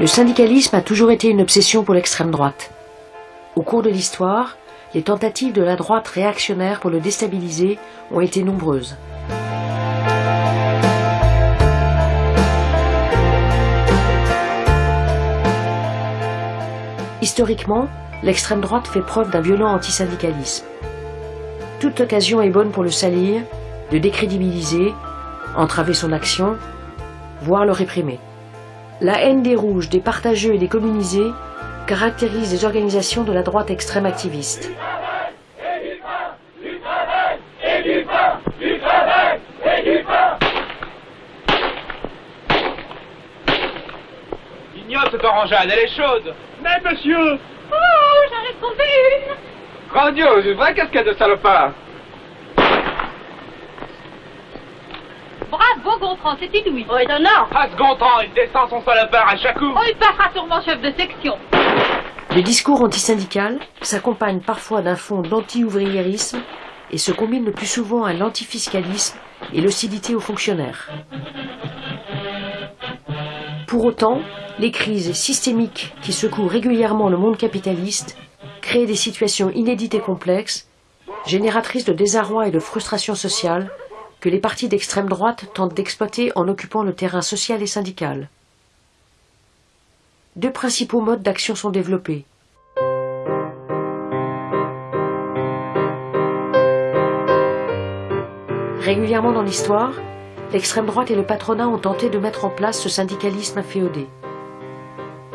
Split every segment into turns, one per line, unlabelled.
Le syndicalisme a toujours été une obsession pour l'extrême droite. Au cours de l'histoire, les tentatives de la droite réactionnaire pour le déstabiliser ont été nombreuses. Historiquement, l'extrême droite fait preuve d'un violent antisyndicalisme. Toute occasion est bonne pour le salir, de décrédibiliser, entraver son action, voire le réprimer. La haine des rouges, des partageux et des communisés caractérise les organisations de la droite extrême activiste.
Ignote cette orangeade, elle est chaude.
Mais monsieur.
Oh, j'en ai trouvé une.
Grandiose, une vraie casquette de salopard
Gontran, c'est inouï. Étonnant
ce Gontran, il descend son salopard à chaque coup
Oh, il passera sûrement chef de section.
Le discours antisyndical s'accompagne parfois d'un fond d'anti-ouvriérisme et se combine le plus souvent à l'antifiscalisme et l'hostilité aux fonctionnaires. Pour autant, les crises systémiques qui secouent régulièrement le monde capitaliste créent des situations inédites et complexes, génératrices de désarroi et de frustration sociale, que les partis d'extrême droite tentent d'exploiter en occupant le terrain social et syndical. Deux principaux modes d'action sont développés. Régulièrement dans l'histoire, l'extrême droite et le patronat ont tenté de mettre en place ce syndicalisme inféodé.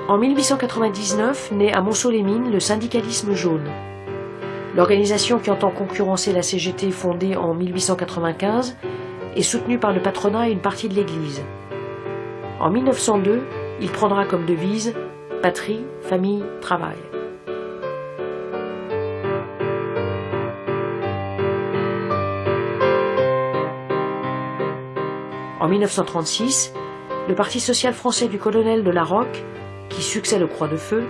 En 1899 naît à Monceau-les-Mines le syndicalisme jaune. L'organisation qui entend concurrencer la CGT fondée en 1895 est soutenue par le patronat et une partie de l'Église. En 1902, il prendra comme devise Patrie, famille, travail. En 1936, le Parti social français du colonel de la Roque, qui succède au Croix de Feu,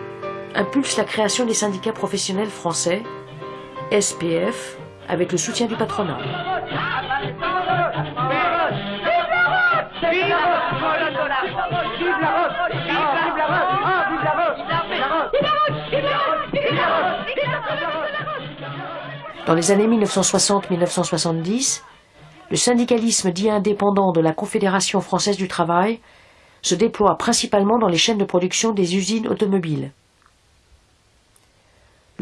impulse la création des syndicats professionnels français, SPF, avec le soutien du patronat. Dans les années 1960-1970, le syndicalisme dit indépendant de la Confédération française du travail se déploie principalement dans les chaînes de production des usines automobiles.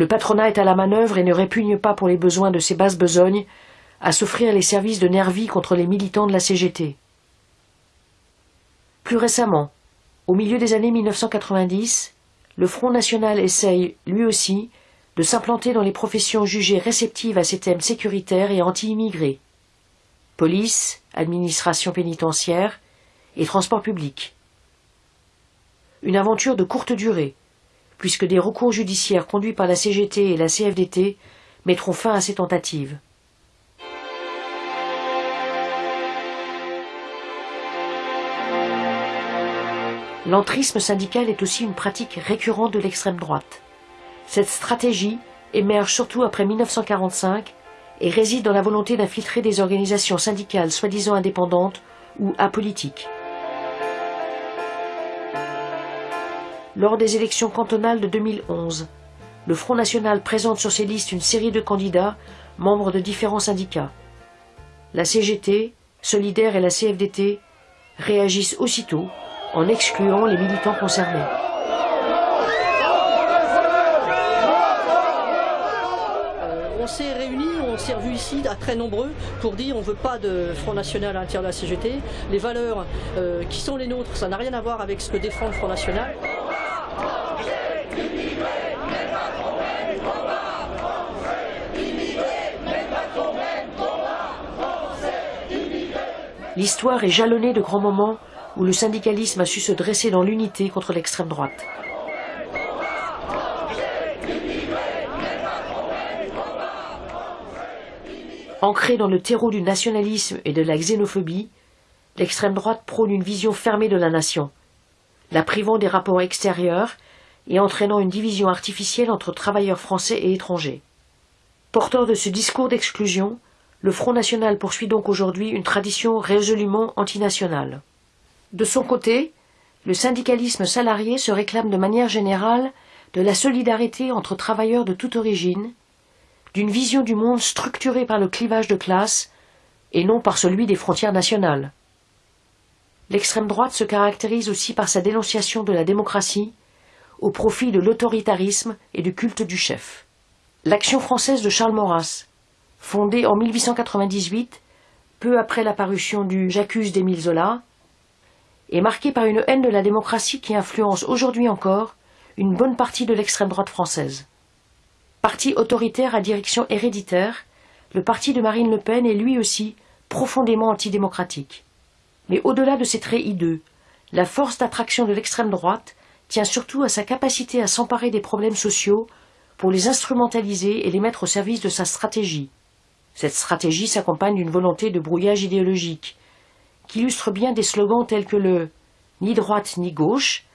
Le patronat est à la manœuvre et ne répugne pas pour les besoins de ses basses besognes à s'offrir les services de nervis contre les militants de la CGT. Plus récemment, au milieu des années 1990, le Front National essaye, lui aussi, de s'implanter dans les professions jugées réceptives à ces thèmes sécuritaires et anti-immigrés. Police, administration pénitentiaire et transport public. Une aventure de courte durée, puisque des recours judiciaires conduits par la CGT et la CFDT mettront fin à ces tentatives. L'entrisme syndical est aussi une pratique récurrente de l'extrême droite. Cette stratégie émerge surtout après 1945 et réside dans la volonté d'infiltrer des organisations syndicales soi-disant indépendantes ou apolitiques. Lors des élections cantonales de 2011, le Front National présente sur ses listes une série de candidats membres de différents syndicats. La CGT, Solidaire et la CFDT réagissent aussitôt en excluant les militants concernés.
on s'est réunis, on s'est revus ici à très nombreux pour dire on ne veut pas de Front National à l'intérieur de la CGT. Les valeurs euh, qui sont les nôtres, ça n'a rien à voir avec ce que défend le Front National.
L'histoire est jalonnée de grands moments où le syndicalisme a su se dresser dans l'unité contre l'extrême droite. Ancré dans le terreau du nationalisme et de la xénophobie, l'extrême droite prône une vision fermée de la nation, la privant des rapports extérieurs et entraînant une division artificielle entre travailleurs français et étrangers. Porteur de ce discours d'exclusion, le Front National poursuit donc aujourd'hui une tradition résolument antinationale. De son côté, le syndicalisme salarié se réclame de manière générale de la solidarité entre travailleurs de toute origine, d'une vision du monde structurée par le clivage de classe et non par celui des frontières nationales. L'extrême droite se caractérise aussi par sa dénonciation de la démocratie au profit de l'autoritarisme et du culte du chef. L'action française de Charles Maurras, fondée en 1898, peu après la parution du J'accuse d'Émile Zola, est marquée par une haine de la démocratie qui influence aujourd'hui encore une bonne partie de l'extrême droite française. Parti autoritaire à direction héréditaire, le parti de Marine Le Pen est lui aussi profondément antidémocratique. Mais au-delà de ses traits hideux, la force d'attraction de l'extrême droite tient surtout à sa capacité à s'emparer des problèmes sociaux pour les instrumentaliser et les mettre au service de sa stratégie. Cette stratégie s'accompagne d'une volonté de brouillage idéologique, qui illustre bien des slogans tels que le ni droite ni gauche,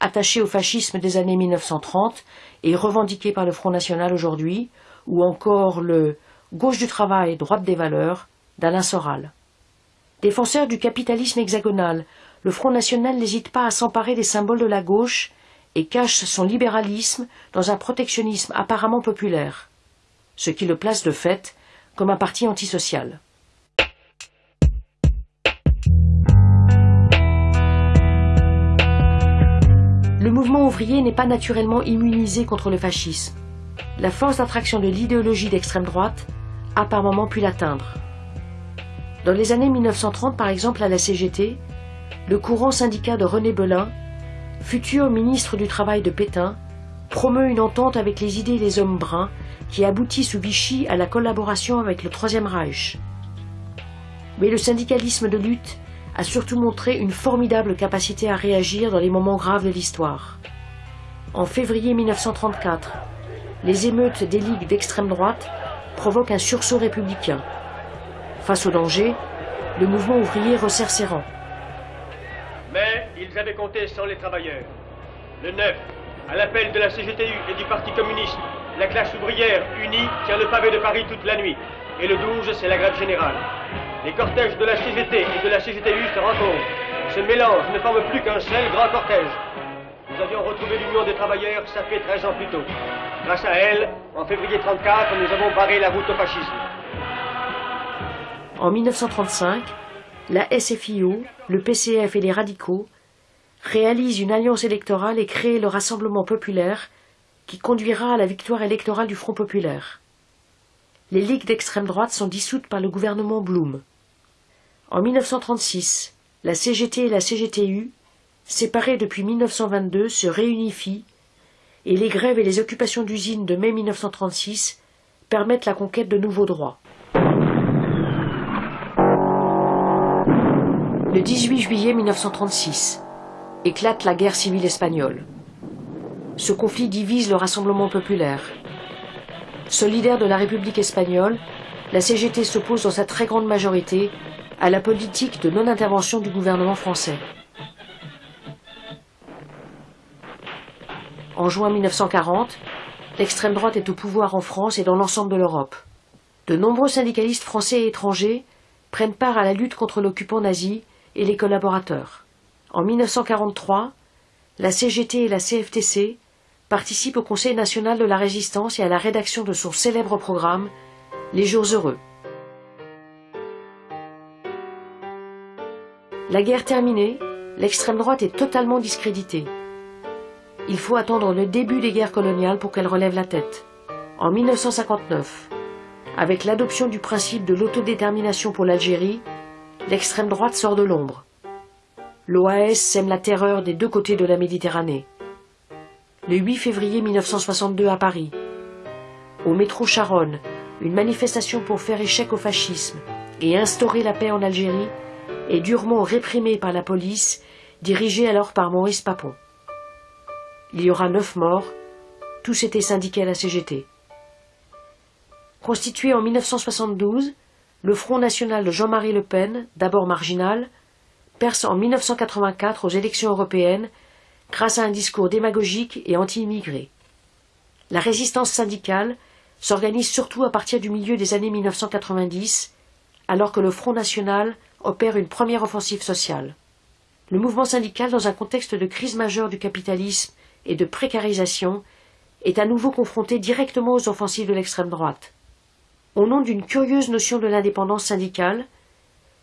attaché au fascisme des années 1930 et revendiqué par le Front National aujourd'hui, ou encore le gauche du travail, droite des valeurs d'Alain Soral. Défenseur du capitalisme hexagonal, le Front National n'hésite pas à s'emparer des symboles de la gauche et cache son libéralisme dans un protectionnisme apparemment populaire, ce qui le place de fait comme un parti antisocial. Le mouvement ouvrier n'est pas naturellement immunisé contre le fascisme. La force d'attraction de l'idéologie d'extrême droite a par moments pu l'atteindre. Dans les années 1930, par exemple, à la CGT, le courant syndicat de René Belin, futur ministre du Travail de Pétain, promeut une entente avec les idées des hommes bruns qui aboutit sous Vichy à la collaboration avec le Troisième Reich. Mais le syndicalisme de lutte a surtout montré une formidable capacité à réagir dans les moments graves de l'histoire. En février 1934, les émeutes des ligues d'extrême droite provoquent un sursaut républicain. Face au danger, le mouvement ouvrier resserre ses rangs.
Mais ils avaient compté sans les travailleurs. Le 9, à l'appel de la CGTU et du Parti communiste, la classe ouvrière unie tient le pavé de Paris toute la nuit. Et le 12, c'est la grève générale. Les cortèges de la CGT et de la CGTU se rencontrent. Ce mélange ne forme plus qu'un seul grand cortège. Nous avions retrouvé l'Union des travailleurs, ça fait 13 ans plus tôt. Grâce à elle, en février 34, nous avons barré la route au fascisme.
En 1935, la SFIO, le PCF et les radicaux réalisent une alliance électorale et créent le Rassemblement populaire qui conduira à la victoire électorale du Front populaire. Les ligues d'extrême droite sont dissoutes par le gouvernement Blum. En 1936, la CGT et la CGTU, séparées depuis 1922, se réunifient et les grèves et les occupations d'usines de mai 1936 permettent la conquête de nouveaux droits. Le 18 juillet 1936 éclate la guerre civile espagnole. Ce conflit divise le Rassemblement populaire. Solidaire de la République espagnole, la CGT s'oppose dans sa très grande majorité à la politique de non-intervention du gouvernement français. En juin 1940, l'extrême droite est au pouvoir en France et dans l'ensemble de l'Europe. De nombreux syndicalistes français et étrangers prennent part à la lutte contre l'occupant nazi et les collaborateurs. En 1943, la CGT et la CFTC participent au Conseil national de la résistance et à la rédaction de son célèbre programme Les jours heureux. La guerre terminée, l'extrême droite est totalement discréditée. Il faut attendre le début des guerres coloniales pour qu'elle relève la tête. En 1959, avec l'adoption du principe de l'autodétermination pour l'Algérie, l'extrême droite sort de l'ombre. L'OAS sème la terreur des deux côtés de la Méditerranée. Le 8 février 1962 à Paris, au métro Charonne, une manifestation pour faire échec au fascisme et instaurer la paix en Algérie est durement réprimée par la police, dirigée alors par Maurice Papon. Il y aura neuf morts, tous étaient syndiqués à la CGT. Constitué en 1972, le Front national de Jean-Marie Le Pen, d'abord marginal, perce en 1984 aux élections européennes grâce à un discours démagogique et anti-immigré. La résistance syndicale s'organise surtout à partir du milieu des années 1990, alors que le Front national opère une première offensive sociale. le mouvement syndical, dans un contexte de crise majeure du capitalisme et de précarisation, est à nouveau confronté directement aux offensives de l'extrême droite. Au nom d'une curieuse notion de l'indépendance syndicale,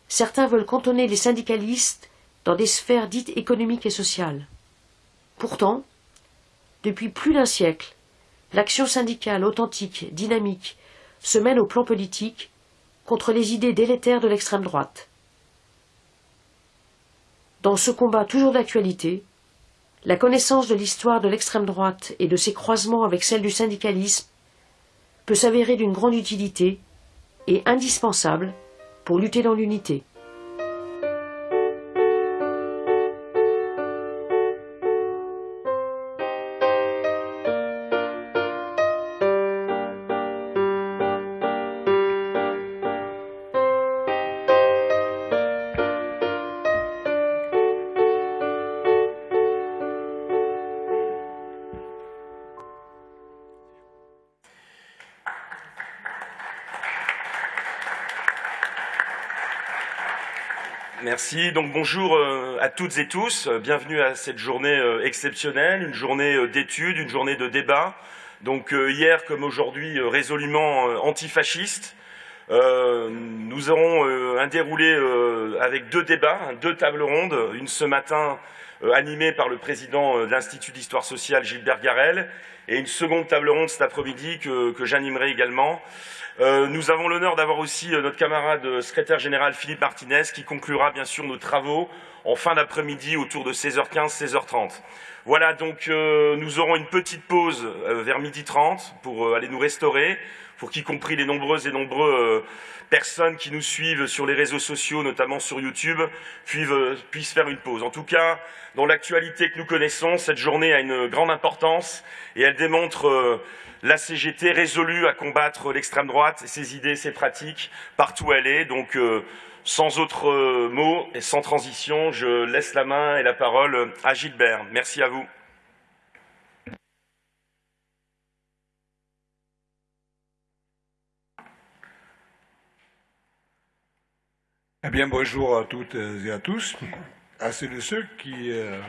certains veulent cantonner les syndicalistes dans des sphères dites économiques et sociales. Pourtant, depuis plus d'un siècle, l'action syndicale authentique, dynamique, se mène au plan politique contre les idées délétères de l'extrême droite. Dans ce combat toujours d'actualité, la connaissance de l'histoire de l'extrême droite et de ses croisements avec celle du syndicalisme peut s'avérer d'une grande utilité et indispensable pour lutter dans l'unité.
Merci. Donc bonjour euh, à toutes et tous. Bienvenue à cette journée euh, exceptionnelle, une journée euh, d'études, une journée de débat. Donc hier comme aujourd'hui résolument antifasciste. Nous aurons un déroulé avec deux débats, deux tables rondes. Une ce matin animée par le président de l'Institut d'histoire sociale Gilbert Garel et une seconde table ronde cet après-midi que j'animerai également euh, nous avons l'honneur d'avoir aussi euh, notre camarade euh, secrétaire général Philippe Martinez qui conclura bien sûr nos travaux en fin d'après-midi autour de 16h15, 16h30. Voilà, donc nous aurons une petite pause vers midi 30 pour aller nous restaurer, pour qu'y compris les nombreuses et nombreux personnes qui nous suivent sur les réseaux sociaux, notamment sur YouTube, puissent faire une pause. En tout cas, dans l'actualité que nous connaissons, cette journée a une grande importance et elle démontre la CGT résolue à combattre l'extrême droite et ses idées, ses pratiques, partout où elle est. Donc, euh, sans autre euh, mot et sans transition, je laisse la main et la parole à Gilbert. Merci à vous.
Eh bien, bonjour à toutes et à tous, à ceux de ceux qui euh,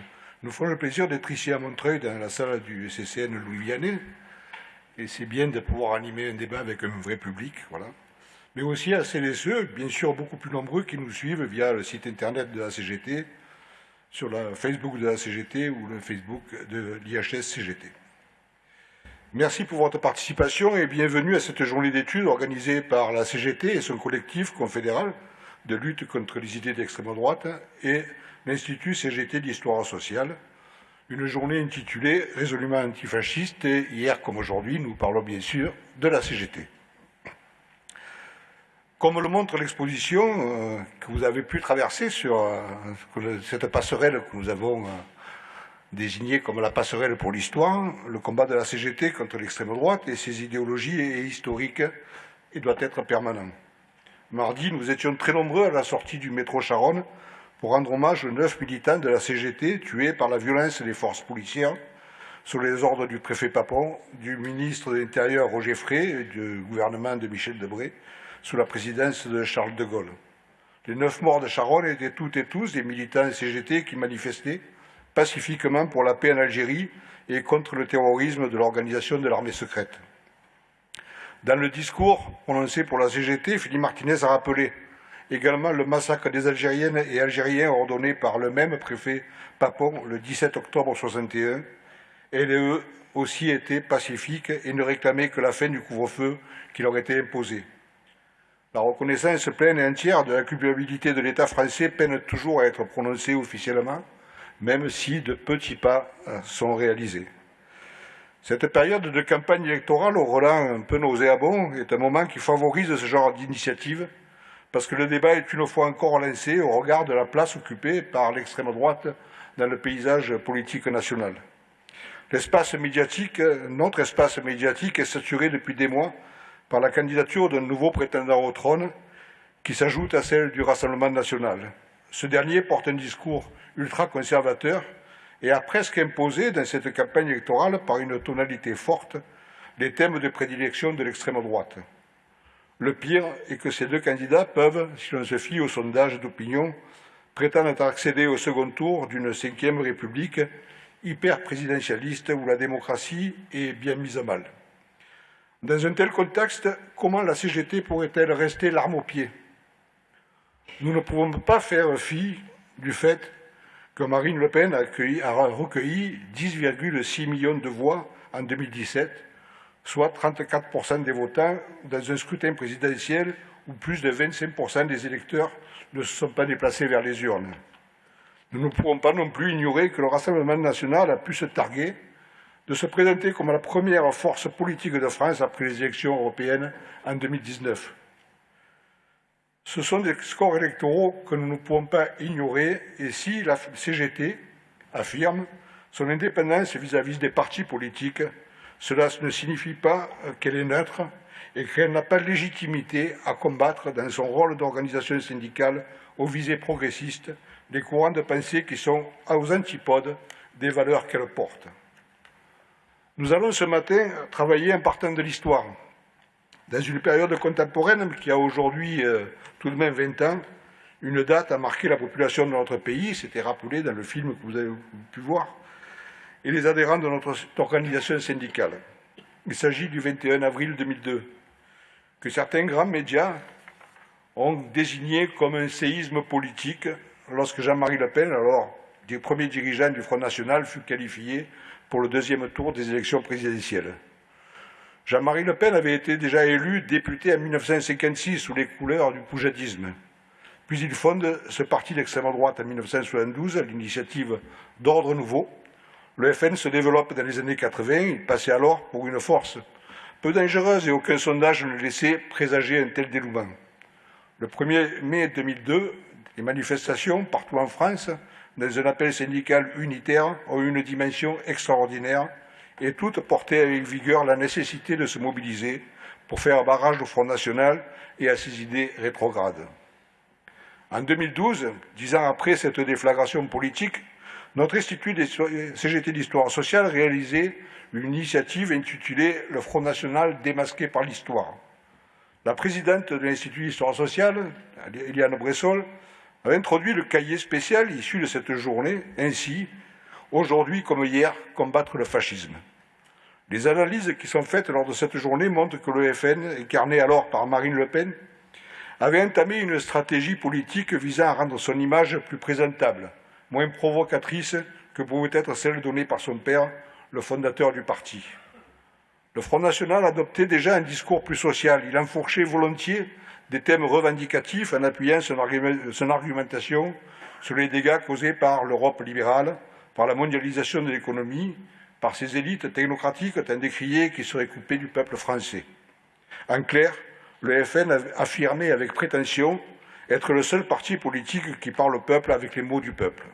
nous font le plaisir d'être ici à Montreuil, dans la salle du CCN Louis Vianney, et c'est bien de pouvoir animer un débat avec un vrai public, voilà. Mais aussi à celles et ceux, bien sûr beaucoup plus nombreux, qui nous suivent via le site internet de la CGT, sur le Facebook de la CGT ou le Facebook de l'IHS CGT. Merci pour votre participation et bienvenue à cette journée d'études organisée par la CGT et son collectif confédéral de lutte contre les idées d'extrême droite et l'Institut CGT d'histoire sociale, une journée intitulée résolument antifasciste et hier comme aujourd'hui, nous parlons bien sûr de la CGT. Comme le montre l'exposition euh, que vous avez pu traverser sur euh, cette passerelle que nous avons euh, désignée comme la passerelle pour l'histoire, le combat de la CGT contre l'extrême droite et ses idéologies est historique et doit être permanent. Mardi, nous étions très nombreux à la sortie du métro Charonne pour rendre hommage aux neuf militants de la CGT tués par la violence des forces policières sous les ordres du préfet Papon, du ministre de l'Intérieur Roger Frey et du gouvernement de Michel Debré sous la présidence de Charles de Gaulle. Les neuf morts de Charonne étaient toutes et tous des militants CGT qui manifestaient pacifiquement pour la paix en Algérie et contre le terrorisme de l'organisation de l'armée secrète. Dans le discours prononcé pour la CGT, Philippe Martinez a rappelé également le massacre des Algériennes et Algériens ordonné par le même préfet Papon le 17 octobre 1961. Et eux aussi étaient pacifiques et ne réclamaient que la fin du couvre-feu qui leur était imposé. La reconnaissance pleine et entière de la culpabilité de l'État français peine toujours à être prononcée officiellement, même si de petits pas euh, sont réalisés. Cette période de campagne électorale au relent un peu nauséabond est un moment qui favorise ce genre d'initiative parce que le débat est une fois encore lancé au regard de la place occupée par l'extrême droite dans le paysage politique national. L'espace médiatique, notre espace médiatique est saturé depuis des mois par la candidature d'un nouveau prétendant au trône qui s'ajoute à celle du Rassemblement national. Ce dernier porte un discours ultra-conservateur et a presque imposé dans cette campagne électorale par une tonalité forte les thèmes de prédilection de l'extrême droite. Le pire est que ces deux candidats peuvent, si l'on se fie aux sondages d'opinion, prétendent accéder au second tour d'une cinquième république hyper-présidentialiste où la démocratie est bien mise à mal. Dans un tel contexte, comment la CGT pourrait-elle rester l'arme au pied? Nous ne pouvons pas faire fi du fait que Marine Le Pen a, recueilli 10,6 millions de voix en 2017, soit 34% des votants dans un scrutin présidentiel où plus de 25% des électeurs ne se sont pas déplacés vers les urnes. Nous ne pouvons pas non plus ignorer que le Rassemblement national a pu se targuer de se présenter comme la première force politique de France après les élections européennes en 2019. Ce sont des scores électoraux que nous ne pouvons pas ignorer et si la CGT affirme son indépendance vis-à-vis des partis politiques, cela ne signifie pas qu'elle est neutre et qu'elle n'a pas de légitimité à combattre dans son rôle d'organisation syndicale aux visées progressistes des courants de pensée qui sont aux antipodes des valeurs qu'elle porte. Nous allons ce matin travailler en partant de l'histoire. Dans une période contemporaine qui a aujourd'hui euh, tout de même 20 ans, une date a marqué la population de notre pays, c'était rappelé dans le film que vous avez pu voir, et les adhérents de notre organisation syndicale. Il s'agit du 21 avril 2002, que certains grands médias ont désigné comme un séisme politique lorsque Jean-Marie Le Pen, alors premier dirigeant du Front National, fut qualifié pour le deuxième tour des élections présidentielles. Jean-Marie Le Pen avait été déjà élu député en 1956 sous les couleurs du poujadisme. Puis il fonde ce parti d'extrême droite en 1972 à l'initiative d'Ordre Nouveau. Le FN se développe dans les années 80, il passait alors pour une force peu dangereuse et aucun sondage ne laissait présager un tel délouement. Le 1er mai 2002, les manifestations partout en France, dans un appel syndical unitaire, ont eu une dimension extraordinaire et toutes portaient avec vigueur la nécessité de se mobiliser pour faire barrage au Front National et à ses idées rétrogrades. En 2012, dix ans après cette déflagration politique, notre Institut CGT d'Histoire sociale réalisait une initiative intitulée « Le Front National démasqué par l'Histoire ». La présidente de l'Institut d'Histoire sociale, Eliane Bressol, a introduit le cahier spécial issu de cette journée, ainsi, aujourd'hui comme hier, combattre le fascisme. Les analyses qui sont faites lors de cette journée montrent que le FN, incarné alors par Marine Le Pen, avait entamé une stratégie politique visant à rendre son image plus présentable, moins provocatrice que pouvait être celle donnée par son père, le fondateur du parti. Le Front National adoptait déjà un discours plus social. Il enfourchait volontiers des thèmes revendicatifs en appuyant son, argumentation sur les dégâts causés par l'Europe libérale, par la mondialisation de l'économie, par ces élites technocratiques tant décriées qui seraient coupées du peuple français. En clair, le FN affirmait avec prétention être le seul parti politique qui parle au peuple avec les mots du peuple.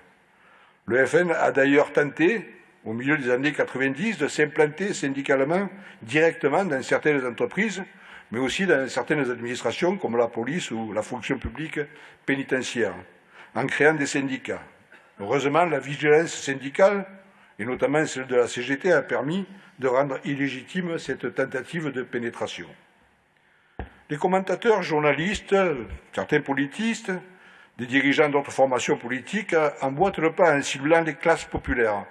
Le FN a d'ailleurs tenté, au milieu des années 90 de s'implanter syndicalement directement dans certaines entreprises, mais aussi dans certaines administrations comme la police ou la fonction publique pénitentiaire, en créant des syndicats. Heureusement, la vigilance syndicale, et notamment celle de la CGT, a permis de rendre illégitime cette tentative de pénétration. Les commentateurs, journalistes, certains politistes, des dirigeants d'autres formations politiques emboîtent le pas en ciblant les classes populaires,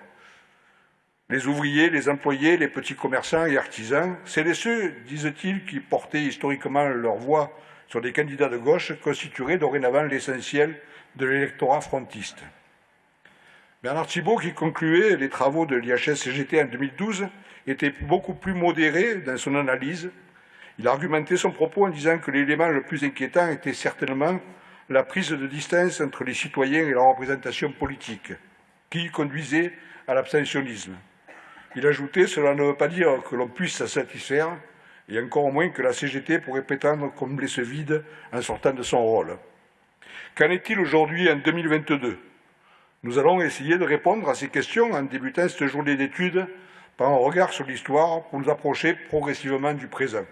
les ouvriers, les employés, les petits commerçants et artisans, c'est ceux, disent-ils, qui portaient historiquement leur voix sur des candidats de gauche, constitueraient dorénavant l'essentiel de l'électorat frontiste. Bernard Thibault, qui concluait les travaux de l'IHS-CGT en 2012, était beaucoup plus modéré dans son analyse. Il argumentait son propos en disant que l'élément le plus inquiétant était certainement la prise de distance entre les citoyens et la représentation politique, qui conduisait à l'abstentionnisme. Il ajoutait « Cela ne veut pas dire que l'on puisse s'en satisfaire, et encore moins que la CGT pourrait prétendre combler ce vide en sortant de son rôle. Qu'en est-il aujourd'hui en 2022 Nous allons essayer de répondre à ces questions en débutant cette journée d'études par un regard sur l'histoire pour nous approcher progressivement du présent.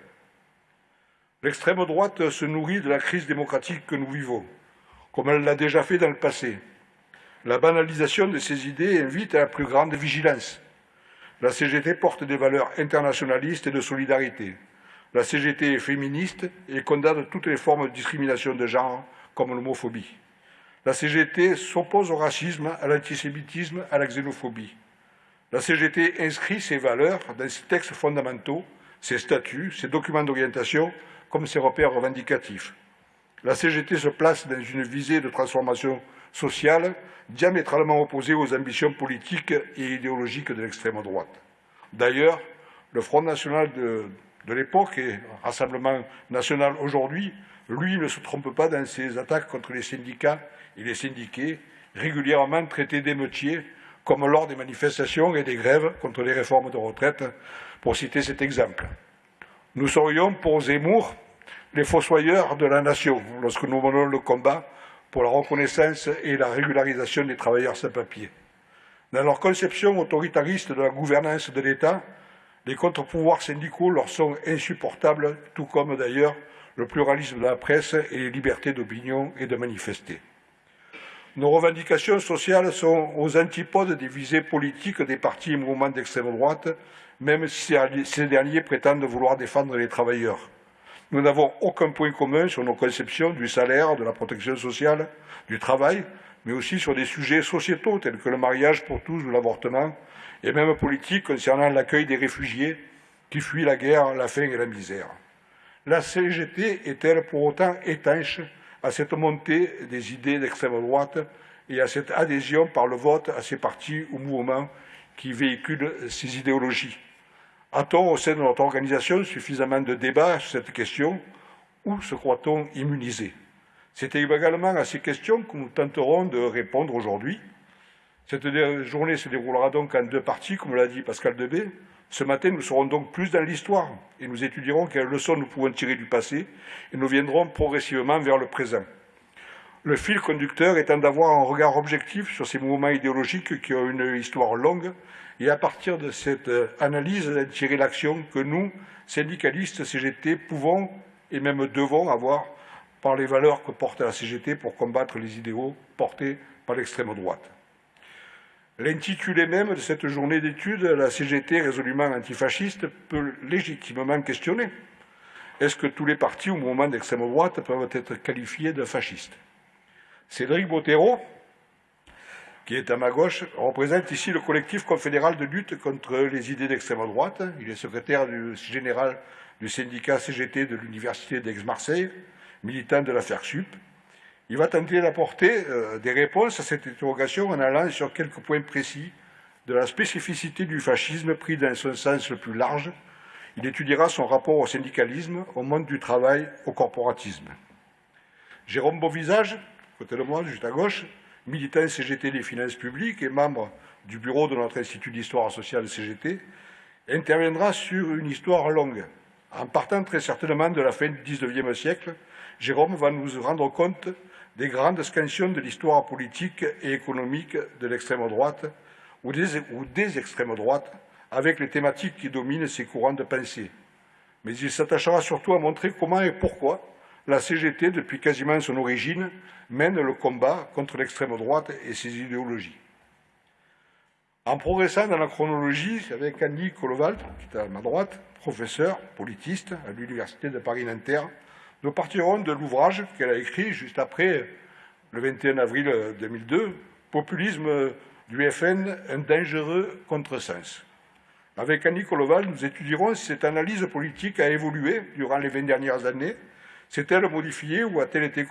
L'extrême droite se nourrit de la crise démocratique que nous vivons, comme elle l'a déjà fait dans le passé. La banalisation de ces idées invite à la plus grande vigilance. La CGT porte des valeurs internationalistes et de solidarité. La CGT est féministe et condamne toutes les formes de discrimination de genre, comme l'homophobie. La CGT s'oppose au racisme, à l'antisémitisme, à la xénophobie. La CGT inscrit ses valeurs dans ses textes fondamentaux, ses statuts, ses documents d'orientation, comme ses repères revendicatifs. La CGT se place dans une visée de transformation sociale diamétralement opposée aux ambitions politiques et idéologiques de l'extrême droite. D'ailleurs, le Front national de, l'époque et Rassemblement national aujourd'hui, lui ne se trompe pas dans ses attaques contre les syndicats et les syndiqués, régulièrement traités d'émeutiers, comme lors des manifestations et des grèves contre les réformes de retraite, pour citer cet exemple. Nous serions, pour Zemmour, les fossoyeurs de la nation lorsque nous menons le combat pour la reconnaissance et la régularisation des travailleurs sans papier. Dans leur conception autoritariste de la gouvernance de l'État, les contre-pouvoirs syndicaux leur sont insupportables, tout comme d'ailleurs le pluralisme de la presse et les libertés d'opinion et de manifester. Nos revendications sociales sont aux antipodes des visées politiques des partis et mouvements d'extrême droite, même si ces derniers prétendent vouloir défendre les travailleurs. Nous n'avons aucun point commun sur nos conceptions du salaire, de la protection sociale, du travail, mais aussi sur des sujets sociétaux tels que le mariage pour tous ou l'avortement, et même politiques concernant l'accueil des réfugiés qui fuient la guerre, la faim et la misère. La CGT est-elle pour autant étanche à cette montée des idées d'extrême droite et à cette adhésion par le vote à ces partis ou mouvements qui véhiculent ces idéologies A-t-on au sein de notre organisation suffisamment de débats sur cette question ou se croit-on immunisé? C'est également à ces questions que nous tenterons de répondre aujourd'hui. Cette journée se déroulera donc en deux parties, comme l'a dit Pascal Debé. Ce matin, nous serons donc plus dans l'histoire et nous étudierons quelles leçons nous pouvons tirer du passé et nous viendrons progressivement vers le présent. Le fil conducteur étant d'avoir un regard objectif sur ces mouvements idéologiques qui ont une histoire longue et à partir de cette analyse tirer l'action que nous, syndicalistes CGT, pouvons et même devons avoir par les valeurs que porte la CGT pour combattre les idéaux portés par l'extrême droite. L'intitulé même de cette journée d'études, la CGT résolument antifasciste, peut légitimement questionner. Est-ce que tous les partis ou mouvements d'extrême droite peuvent être qualifiés de fascistes? Cédric Bottero, qui est à ma gauche, représente ici le collectif confédéral de lutte contre les idées d'extrême droite. Il est secrétaire général du syndicat CGT de l'Université d'Aix-Marseille, militant de l'affaire SUP. Il va tenter d'apporter euh, des réponses à cette interrogation en allant sur quelques points précis de la spécificité du fascisme pris dans son sens le plus large. Il étudiera son rapport au syndicalisme, au monde du travail, au corporatisme. Jérôme Beauvisage, côté de moi, juste à gauche, militant CGT des finances publiques et membre du bureau de notre Institut d'histoire sociale CGT, interviendra sur une histoire longue. En partant très certainement de la fin du XIXe siècle, Jérôme va nous rendre compte des grandes scansions de l'histoire politique et économique de l'extrême droite ou des, ou des extrêmes droites, avec les thématiques qui dominent ces courants de pensée. Mais il s'attachera surtout à montrer comment et pourquoi la CGT, depuis quasiment son origine, mène le combat contre l'extrême droite et ses idéologies. En progressant dans la chronologie avec Annie Kolovald, qui est à ma droite, professeur, politiste à l'Université de Paris-Nanterre, nous partirons de l'ouvrage qu'elle a écrit juste après le 21 avril 2002, Populisme du FN, un dangereux contresens. Avec Annie Koloval, nous étudierons si cette analyse politique a évolué durant les 20 dernières années, s'est-elle modifiée ou a-t-elle été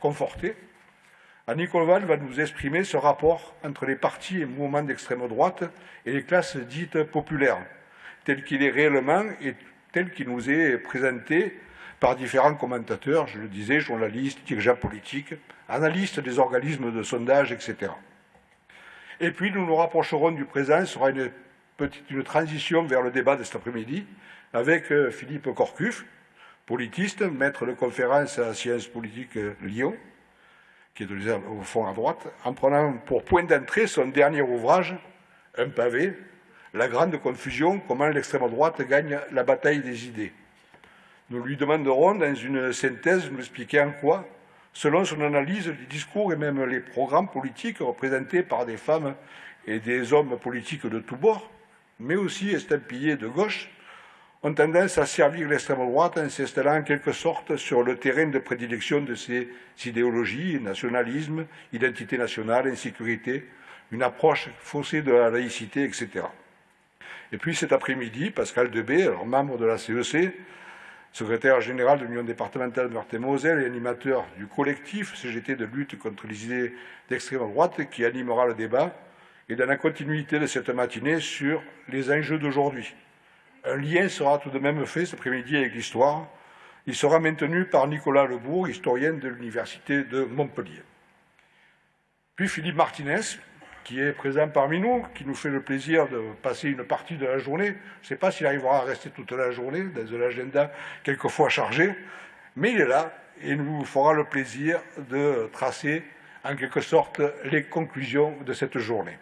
confortée? Annie Koloval va nous exprimer ce rapport entre les partis et mouvements d'extrême droite et les classes dites populaires, tel qu'il est réellement et tel qu'il nous est présenté par différents commentateurs, je le disais, journalistes, dirigeants politiques, analystes des organismes de sondage, etc. Et puis nous nous rapprocherons du présent, ce sera une, petite, une transition vers le débat de cet après-midi, avec euh, Philippe Corcuff, politiste, maître de conférence à Sciences politiques Lyon, qui est au fond à droite, en prenant pour point d'entrée son dernier ouvrage, Un pavé, La grande confusion, comment l'extrême droite gagne la bataille des idées. Nous lui demanderons, dans une synthèse, nous expliquer en quoi, selon son analyse, les discours et même les programmes politiques représentés par des femmes et des hommes politiques de tous bords, mais aussi estampillés de gauche, ont tendance à servir l'extrême droite en s'installant en quelque sorte sur le terrain de prédilection de ces idéologies, nationalisme, identité nationale, insécurité, une approche faussée de la laïcité, etc. Et puis cet après-midi, Pascal Debé, alors membre de la CEC, secrétaire général de l'Union départementale de Meurthe-et-Moselle et animateur du collectif CGT de lutte contre les idées d'extrême droite qui animera le débat, et dans la continuité de cette matinée sur les enjeux d'aujourd'hui. Un lien sera tout de même fait cet après-midi avec l'histoire. Il sera maintenu par Nicolas Lebourg, historien de l'Université de Montpellier. Puis Philippe Martinez, qui est présent parmi nous, qui nous fait le plaisir de passer une partie de la journée. Je ne sais pas s'il arrivera à rester toute la journée dans un agenda quelquefois chargé, mais il est là et nous fera le plaisir de tracer en quelque sorte les conclusions de cette journée.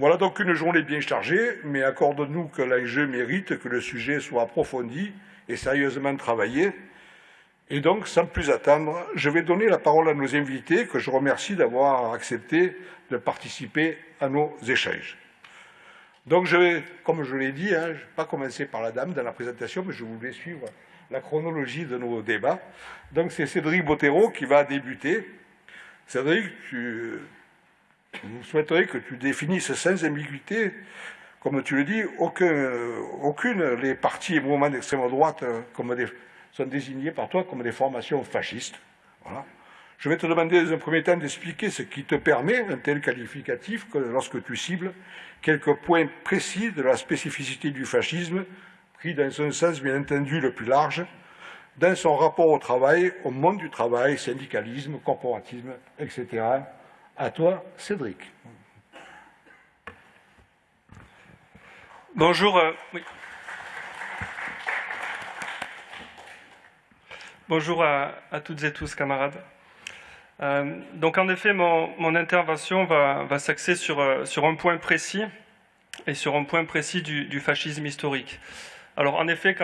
Voilà donc une journée bien chargée, mais accorde-nous que l'enjeu mérite que le sujet soit approfondi et sérieusement travaillé. Et donc, sans plus attendre, je vais donner la parole à nos invités, que je remercie d'avoir accepté de participer à nos échanges. Donc, je vais, comme je l'ai dit, hein, je ne vais pas commencer par la dame dans la présentation, mais je voulais suivre la chronologie de nos débats. Donc, c'est Cédric Bottero qui va débuter. Cédric, tu, nous souhaiterions que tu définisses sans ambiguïté, comme tu le dis, aucun, aucune des partis et mouvements d'extrême droite euh, comme sont désignés par toi comme des formations fascistes. Voilà. Je vais te demander dans un premier temps d'expliquer ce qui te permet un tel qualificatif que lorsque tu cibles quelques points précis de la spécificité du fascisme, pris dans un sens bien entendu le plus large, dans son rapport au travail, au monde du travail, syndicalisme, corporatisme, etc. À toi, Cédric.
Bonjour. Euh. Bonjour à, toutes et tous, camarades. Euh, donc, en effet, mon, intervention va, s'axer sur, euh, sur, un point précis et sur un point précis du fascisme historique. Alors, en effet,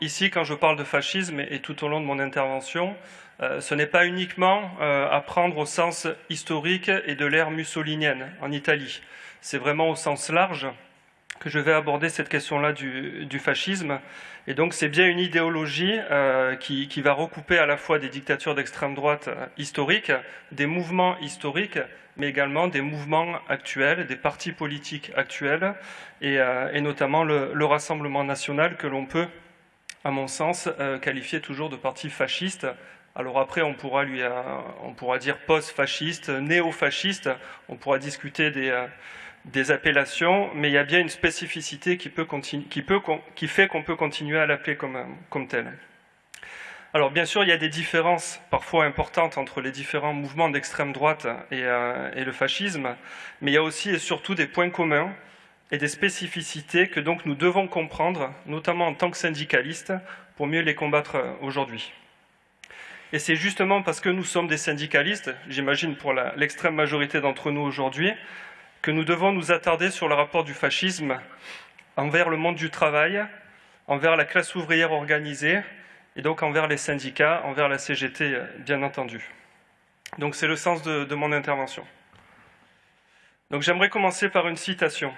ici, quand je parle de fascisme et, et tout au long de mon intervention, euh, ce n'est pas uniquement euh, à prendre au sens historique et de l'ère mussolinienne en Italie. C'est vraiment au sens large que je vais aborder cette question-là du, fascisme. Et donc c'est bien une idéologie euh, qui, va recouper à la fois des dictatures d'extrême droite historiques, des mouvements historiques, mais également des mouvements actuels, des partis politiques actuels, et, notamment le, Rassemblement national que l'on peut, à mon sens, qualifier toujours de parti fasciste, alors après, on pourra, lui, euh, on pourra dire post-fasciste, néo-fasciste, on pourra discuter des, euh, des, appellations, mais il y a bien une spécificité qui, peut qui, peut, qui fait qu'on peut continuer à l'appeler comme, comme tel. Alors bien sûr, il y a des différences parfois importantes entre les différents mouvements d'extrême droite et, euh, et, le fascisme, mais il y a aussi et surtout des points communs et des spécificités que donc nous devons comprendre, notamment en tant que syndicalistes, pour mieux les combattre aujourd'hui. Et c'est justement parce que nous sommes des syndicalistes, j'imagine pour l'extrême majorité d'entre nous aujourd'hui, que nous devons nous attarder sur le rapport du fascisme envers le monde du travail, envers la classe ouvrière organisée, et donc envers les syndicats, envers la CGT, bien entendu. Donc c'est le sens de, de mon intervention. Donc j'aimerais commencer par une citation.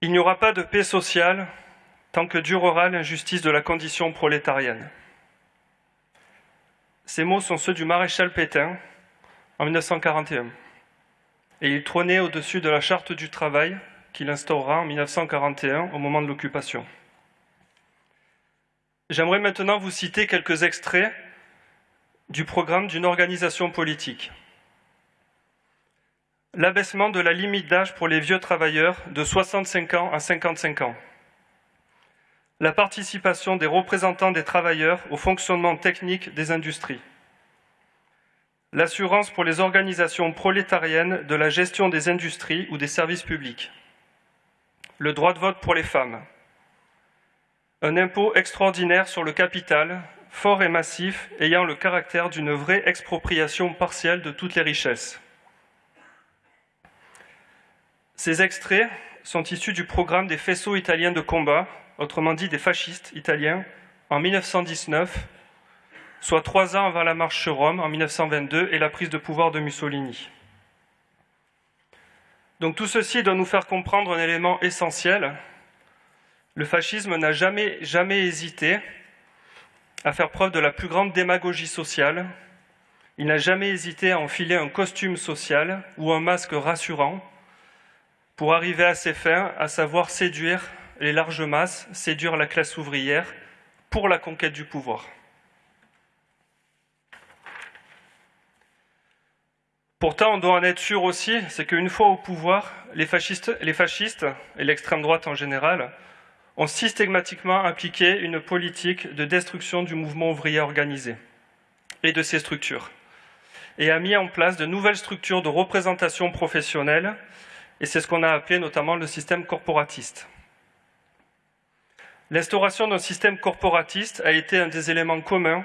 Il n'y aura pas de paix sociale tant que durera l'injustice de la condition prolétarienne. Ces mots sont ceux du maréchal Pétain en 1941. Et il trônait au-dessus de la charte du travail qu'il instaura en 1941 au moment de l'occupation. J'aimerais maintenant vous citer quelques extraits du programme d'une organisation politique. L'abaissement de la limite d'âge pour les vieux travailleurs de 65 ans à 55 ans la participation des représentants des travailleurs au fonctionnement technique des industries, l'assurance pour les organisations prolétariennes de la gestion des industries ou des services publics, le droit de vote pour les femmes, un impôt extraordinaire sur le capital, fort et massif, ayant le caractère d'une vraie expropriation partielle de toutes les richesses. Ces extraits sont issus du programme des faisceaux italiens de combat autrement dit des fascistes italiens, en 1919, soit trois ans avant la marche sur Rome, en 1922, et la prise de pouvoir de Mussolini. Donc tout ceci doit nous faire comprendre un élément essentiel. le fascisme n'a jamais, jamais hésité à faire preuve de la plus grande démagogie sociale. Il n'a jamais hésité à enfiler un costume social ou un masque rassurant pour arriver à ses fins, à savoir séduire les larges masses, séduire la classe ouvrière pour la conquête du pouvoir. Pourtant, on doit en être sûr aussi, c'est qu'une fois au pouvoir, les fascistes, et l'extrême droite en général ont systématiquement appliqué une politique de destruction du mouvement ouvrier organisé et de ses structures, et a mis en place de nouvelles structures de représentation professionnelle, et c'est ce qu'on a appelé notamment le système corporatiste. L'instauration d'un système corporatiste a été un des éléments communs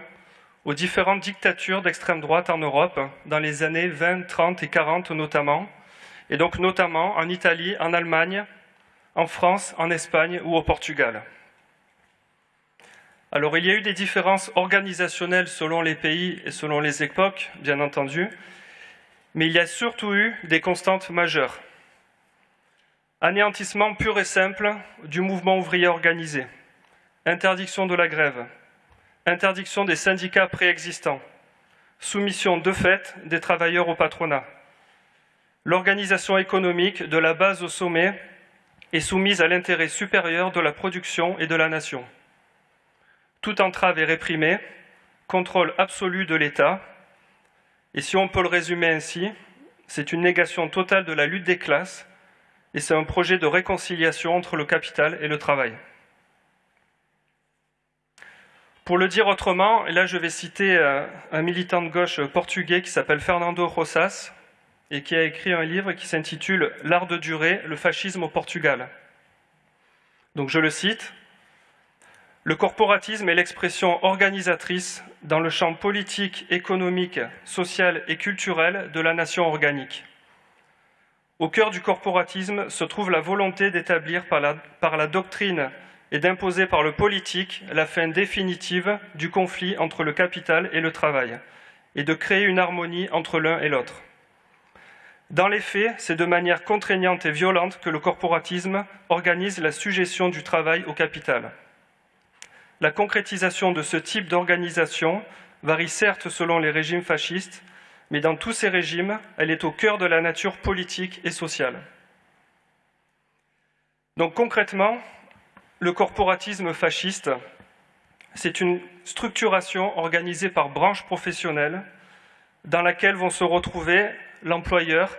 aux différentes dictatures d'extrême droite en Europe, dans les années 20, 30 et 40 notamment, et donc notamment en Italie, en Allemagne, en France, en Espagne ou au Portugal. Alors il y a eu des différences organisationnelles selon les pays et selon les époques, bien entendu, mais il y a surtout eu des constantes majeures. Anéantissement pur et simple du mouvement ouvrier organisé, interdiction de la grève, interdiction des syndicats préexistants, soumission de fait des travailleurs au patronat. L'organisation économique de la base au sommet est soumise à l'intérêt supérieur de la production et de la nation. Toute entrave est réprimée, contrôle absolu de l'État, et si on peut le résumer ainsi, c'est une négation totale de la lutte des classes, et c'est un projet de réconciliation entre le capital et le travail. Pour le dire autrement, et là je vais citer euh, un militant de gauche portugais qui s'appelle Fernando Rosas et qui a écrit un livre qui s'intitule L'art de durer, le fascisme au Portugal. Donc je le cite. Le corporatisme est l'expression organisatrice dans le champ politique, économique, social et culturel de la nation organique. Au cœur du corporatisme se trouve la volonté d'établir par par la doctrine et d'imposer par le politique la fin définitive du conflit entre le capital et le travail, et de créer une harmonie entre l'un et l'autre. Dans les faits, c'est de manière contraignante et violente que le corporatisme organise la suggestion du travail au capital. La concrétisation de ce type d'organisation varie certes selon les régimes fascistes, mais dans tous ces régimes, elle est au cœur de la nature politique et sociale. Donc concrètement, le corporatisme fasciste, c'est une structuration organisée par branches professionnelles dans laquelle vont se retrouver l'employeur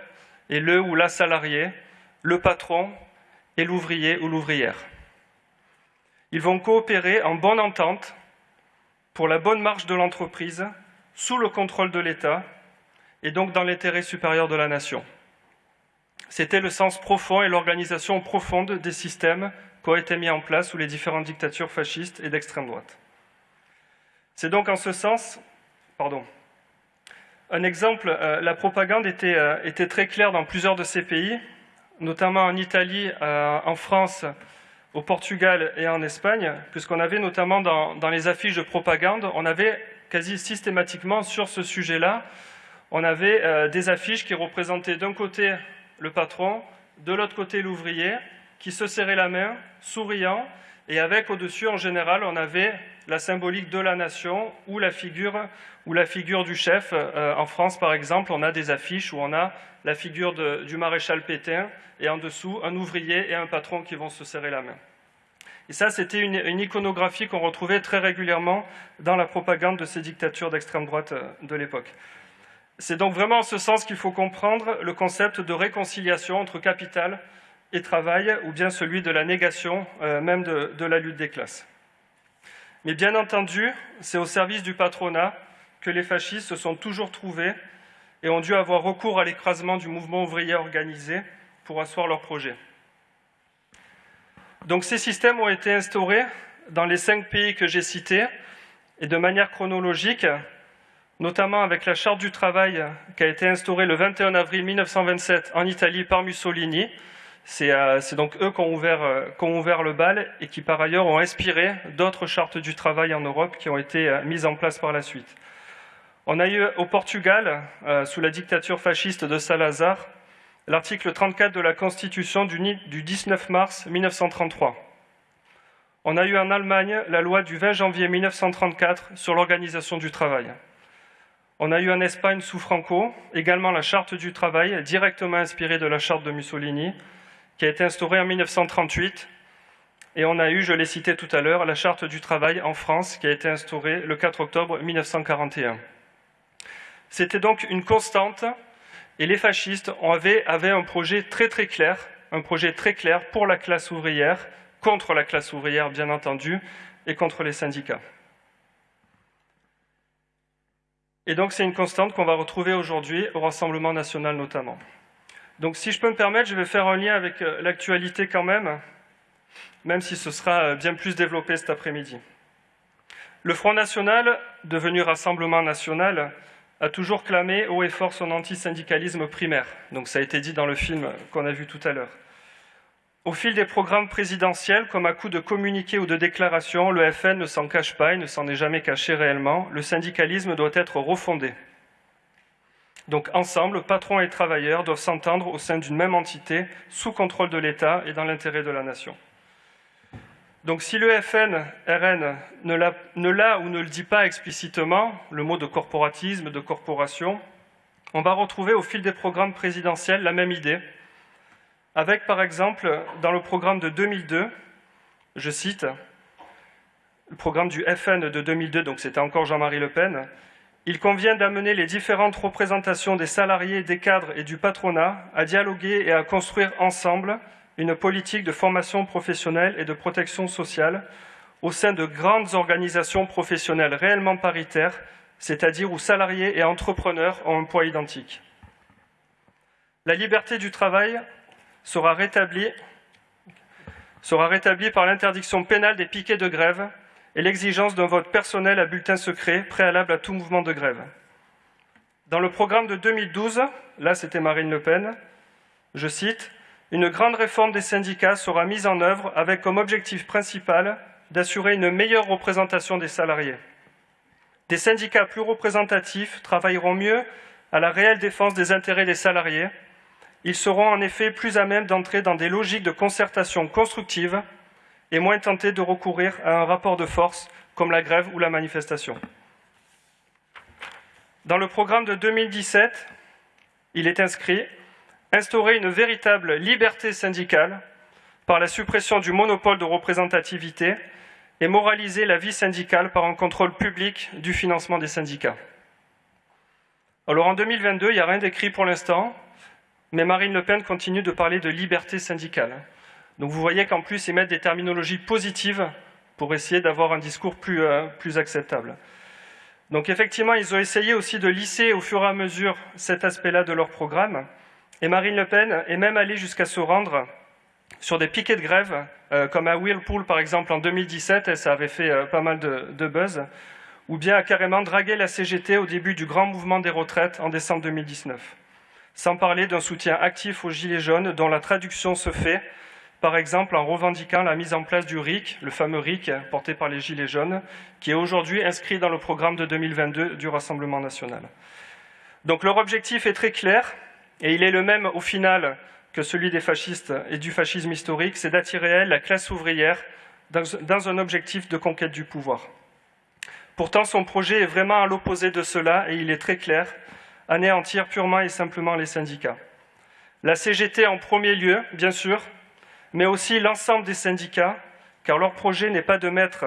et le ou la salarié, le patron et l'ouvrier ou l'ouvrière. Ils vont coopérer en bonne entente pour la bonne marche de l'entreprise, sous le contrôle de l'État et donc dans l'intérêt supérieur de la nation. C'était le sens profond et l'organisation profonde des systèmes qui ont été mis en place sous les différentes dictatures fascistes et d'extrême droite. C'est donc en ce sens, pardon, un exemple, euh, la propagande était, euh, était, très claire dans plusieurs de ces pays, notamment en Italie, euh, en France, au Portugal et en Espagne, puisqu'on avait notamment dans, dans, les affiches de propagande, on avait quasi systématiquement sur ce sujet-là, on avait des affiches qui représentaient d'un côté le patron, de l'autre côté l'ouvrier, qui se serrait la main, souriant, et avec au-dessus, en général, on avait la symbolique de la nation ou la figure, du chef. Euh, en France, par exemple, on a des affiches où on a la figure du maréchal Pétain, et en dessous, un ouvrier et un patron qui vont se serrer la main. Et ça, c'était une, une, iconographie qu'on retrouvait très régulièrement dans la propagande de ces dictatures d'extrême droite euh, de l'époque. C'est donc vraiment en ce sens qu'il faut comprendre le concept de réconciliation entre capital et travail, ou bien celui de la négation euh, même de, de la lutte des classes. Mais bien entendu, c'est au service du patronat que les fascistes se sont toujours trouvés et ont dû avoir recours à l'écrasement du mouvement ouvrier organisé pour asseoir leur projet. Donc ces systèmes ont été instaurés dans les cinq pays que j'ai cités et de manière chronologique, notamment avec la Charte du travail qui a été instaurée le 21 avril 1927 en Italie par Mussolini, euh, c'est donc eux qui ont, ouvert, euh, qui ont, ouvert, le bal et qui par ailleurs ont inspiré d'autres chartes du travail en Europe qui ont été euh, mises en place par la suite. On a eu au Portugal, sous la dictature fasciste de Salazar, l'article 34 de la Constitution du 19 mars 1933. On a eu en Allemagne la loi du 20 janvier 1934 sur l'organisation du travail. On a eu en Espagne sous Franco également la charte du travail, directement inspirée de la charte de Mussolini, qui a été instaurée en 1938. Et on a eu, je l'ai cité tout à l'heure, la charte du travail en France, qui a été instaurée le 4 octobre 1941. C'était donc une constante, et les fascistes avaient, avaient un projet très très clair, un projet très clair pour la classe ouvrière, contre la classe ouvrière bien entendu, et contre les syndicats. Et donc c'est une constante qu'on va retrouver aujourd'hui au Rassemblement national notamment. Donc si je peux me permettre, je vais faire un lien avec euh, l'actualité quand même, même si ce sera euh, bien plus développé cet après-midi. Le Front National, devenu Rassemblement National, a toujours clamé haut et fort son antisyndicalisme primaire. Donc ça a été dit dans le film qu'on a vu tout à l'heure. Au fil des programmes présidentiels, comme à coup de communiqués ou de déclarations, le FN ne s'en cache pas et ne s'en est jamais caché réellement. Le syndicalisme doit être refondé. Donc ensemble, patrons et travailleurs doivent s'entendre au sein d'une même entité, sous contrôle de l'État et dans l'intérêt de la nation. Donc si le FN, RN, ne l'a ou ne le dit pas explicitement, le mot de corporatisme, de corporation, on va retrouver au fil des programmes présidentiels la même idée, avec par exemple, dans le programme de 2002, je cite, le programme du FN de 2002, donc c'était encore Jean-Marie Le Pen, il convient d'amener les différentes représentations des salariés, des cadres et du patronat à dialoguer et à construire ensemble une politique de formation professionnelle et de protection sociale au sein de grandes organisations professionnelles réellement paritaires, c'est-à-dire où salariés et entrepreneurs ont un poids identique. La liberté du travail sera rétabli, sera rétabli par l'interdiction pénale des piquets de grève et l'exigence d'un vote personnel à bulletin secret préalable à tout mouvement de grève. Dans le programme de 2012, là c'était Marine Le Pen, je cite, une grande réforme des syndicats sera mise en œuvre avec comme objectif principal d'assurer une meilleure représentation des salariés. Des syndicats plus représentatifs travailleront mieux à la réelle défense des intérêts des salariés ils seront en effet plus à même d'entrer dans des logiques de concertation constructive et moins tentés de recourir à un rapport de force comme la grève ou la manifestation. Dans le programme de 2017, il est inscrit instaurer une véritable liberté syndicale par la suppression du monopole de représentativité et moraliser la vie syndicale par un contrôle public du financement des syndicats. Alors en 2022, il n'y a rien d'écrit pour l'instant, mais Marine Le Pen continue de parler de liberté syndicale. Donc vous voyez qu'en plus, ils mettent des terminologies positives pour essayer d'avoir un discours plus, euh, plus acceptable. Donc effectivement, ils ont essayé aussi de lisser au fur et à mesure cet aspect-là de leur programme. Et Marine Le Pen est même allée jusqu'à se rendre sur des piquets de grève, euh, comme à Whirlpool par exemple en 2017, et ça avait fait euh, pas mal de, de, buzz, ou bien à carrément draguer la CGT au début du grand mouvement des retraites en décembre 2019 sans parler d'un soutien actif aux Gilets jaunes dont la traduction se fait, par exemple en revendiquant la mise en place du RIC, le fameux RIC porté par les Gilets jaunes, qui est aujourd'hui inscrit dans le programme de 2022 du Rassemblement national. Donc leur objectif est très clair, et il est le même au final que celui des fascistes et du fascisme historique, c'est d'attirer la classe ouvrière dans un objectif de conquête du pouvoir. Pourtant, son projet est vraiment à l'opposé de cela, et il est très clair, anéantir purement et simplement les syndicats. La CGT en premier lieu, bien sûr, mais aussi l'ensemble des syndicats, car leur projet n'est pas de mettre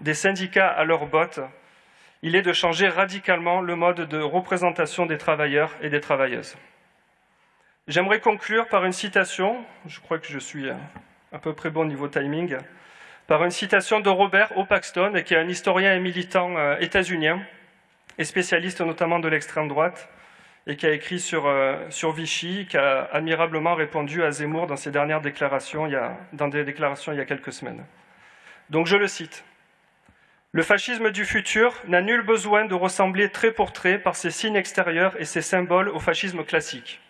des syndicats à leurs bottes, il est de changer radicalement le mode de représentation des travailleurs et des travailleuses. J'aimerais conclure par une citation, je crois que je suis à peu près bon niveau timing, par une citation de Robert Opaxton, qui est un historien et militant euh, états-unien, et spécialiste notamment de l'extrême droite, et qui a écrit sur, euh, sur Vichy, qui a admirablement répondu à Zemmour dans ses dernières déclarations, il y a, dans des déclarations il y a quelques semaines. Donc je le cite. Le fascisme du futur n'a nul besoin de ressembler trait pour trait par ses signes extérieurs et ses symboles au fascisme classique.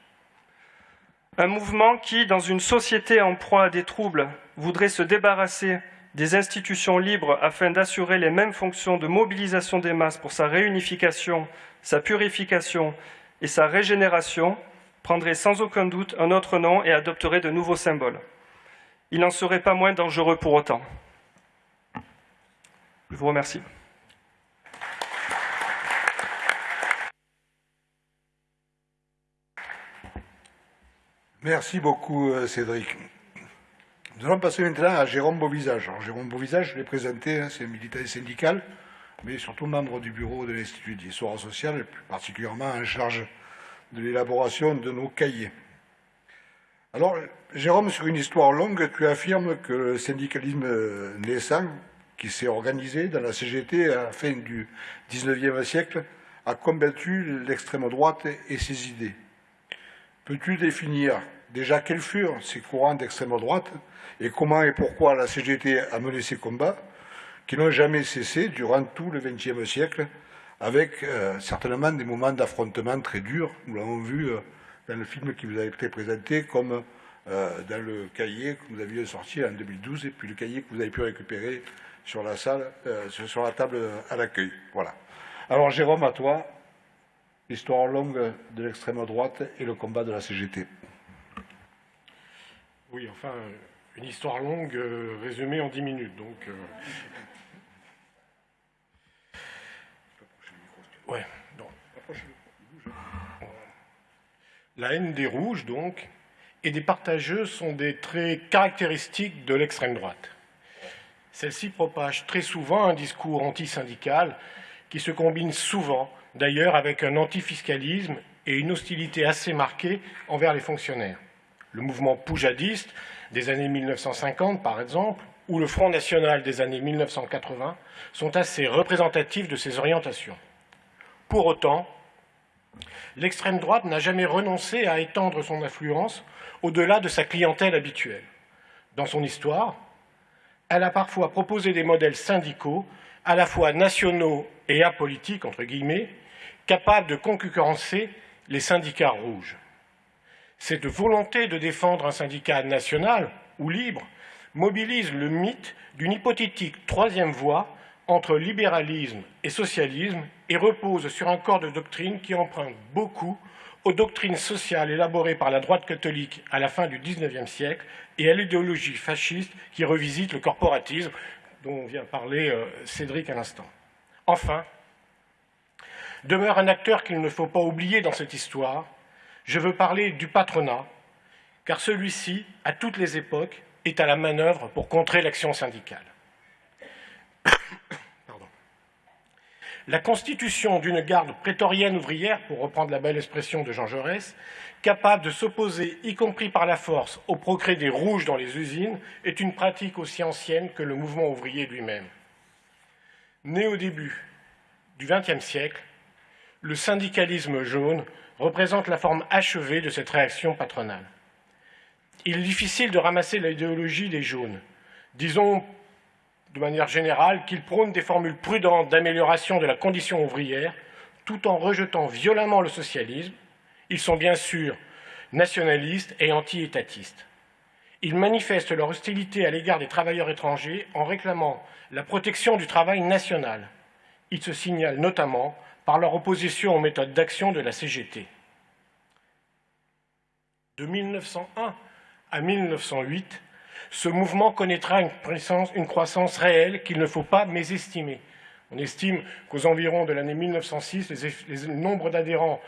Un mouvement qui, dans une société en proie à des troubles, voudrait se débarrasser des institutions libres afin d'assurer les mêmes fonctions de mobilisation des masses pour sa réunification, sa purification et sa régénération, prendrait sans aucun doute un autre nom et adopterait de nouveaux symboles. Il n'en serait pas moins dangereux pour autant. Je vous remercie.
Merci beaucoup, euh, Cédric. Nous allons passer maintenant à Jérôme Beauvisage. Jérôme Beauvisage, je l'ai présenté, hein, c'est un militant syndical, mais surtout membre du bureau de l'Institut d'histoire sociale, plus particulièrement en charge de l'élaboration de nos cahiers. Alors, Jérôme, sur une histoire longue, tu affirmes que le syndicalisme naissant, qui s'est organisé dans la CGT à la fin du XIXe siècle, a combattu l'extrême droite et ses idées. Peux-tu définir déjà quels furent ces courants d'extrême droite et comment et pourquoi la CGT a mené ces combats qui n'ont jamais cessé durant tout le XXe siècle avec euh, certainement des moments d'affrontement très durs. Nous l'avons vu euh, dans le film qui vous a été présenté comme euh, dans le cahier que vous aviez sorti en 2012 et puis le cahier que vous avez pu récupérer sur la salle, sur la table à l'accueil. Voilà. Alors Jérôme, à toi, l'histoire longue de l'extrême droite et le combat de la CGT.
Oui, enfin, une histoire longue résumée en dix minutes. Donc, La haine des rouges, donc, et des partageux sont des traits caractéristiques de l'extrême droite. Celle-ci propage très souvent un discours antisyndical qui se combine souvent, d'ailleurs, avec un antifiscalisme et une hostilité assez marquée envers les fonctionnaires. Le mouvement poujadiste des années 1950, par exemple, ou le Front national des années 1980 sont assez représentatifs de ces orientations. Pour autant, l'extrême droite n'a jamais renoncé à étendre son influence au-delà de sa clientèle habituelle. Dans son histoire, elle a parfois proposé des modèles syndicaux, à la fois nationaux et apolitiques, entre guillemets, capables de concurrencer les syndicats rouges. Cette volonté de défendre un syndicat national ou libre mobilise le mythe d'une hypothétique troisième voie entre libéralisme et socialisme et repose sur un corps de doctrine qui emprunte beaucoup aux doctrines sociales élaborées par la droite catholique à la fin du XIXe siècle et à l'idéologie fasciste qui revisite le corporatisme dont vient parler euh, Cédric à l'instant. Enfin, demeure un acteur qu'il ne faut pas oublier dans cette histoire. Je veux parler du patronat, car celui-ci, à toutes les époques, est à la manœuvre pour contrer l'action syndicale. La constitution d'une garde prétorienne ouvrière, pour reprendre la belle expression de Jean Jaurès, capable de s'opposer, y compris par la force, au progrès des rouges dans les usines, est une pratique aussi ancienne que le mouvement ouvrier lui-même. Né au début du XXe siècle, le syndicalisme jaune représente la forme achevée de cette réaction patronale. Il est difficile de ramasser l'idéologie des jaunes. Disons de manière générale, qu'ils prônent des formules prudentes d'amélioration de la condition ouvrière, tout en rejetant violemment le socialisme. Ils sont bien sûr nationalistes et anti-étatistes. Ils manifestent leur hostilité à l'égard des travailleurs étrangers en réclamant la protection du travail national. Ils se signalent notamment par leur opposition aux méthodes d'action de la CGT. De 1901 à 1908, ce mouvement connaîtra une croissance, réelle qu'il ne faut pas mésestimer. On estime qu'aux environs de l'année 1906, le nombre d'adhérents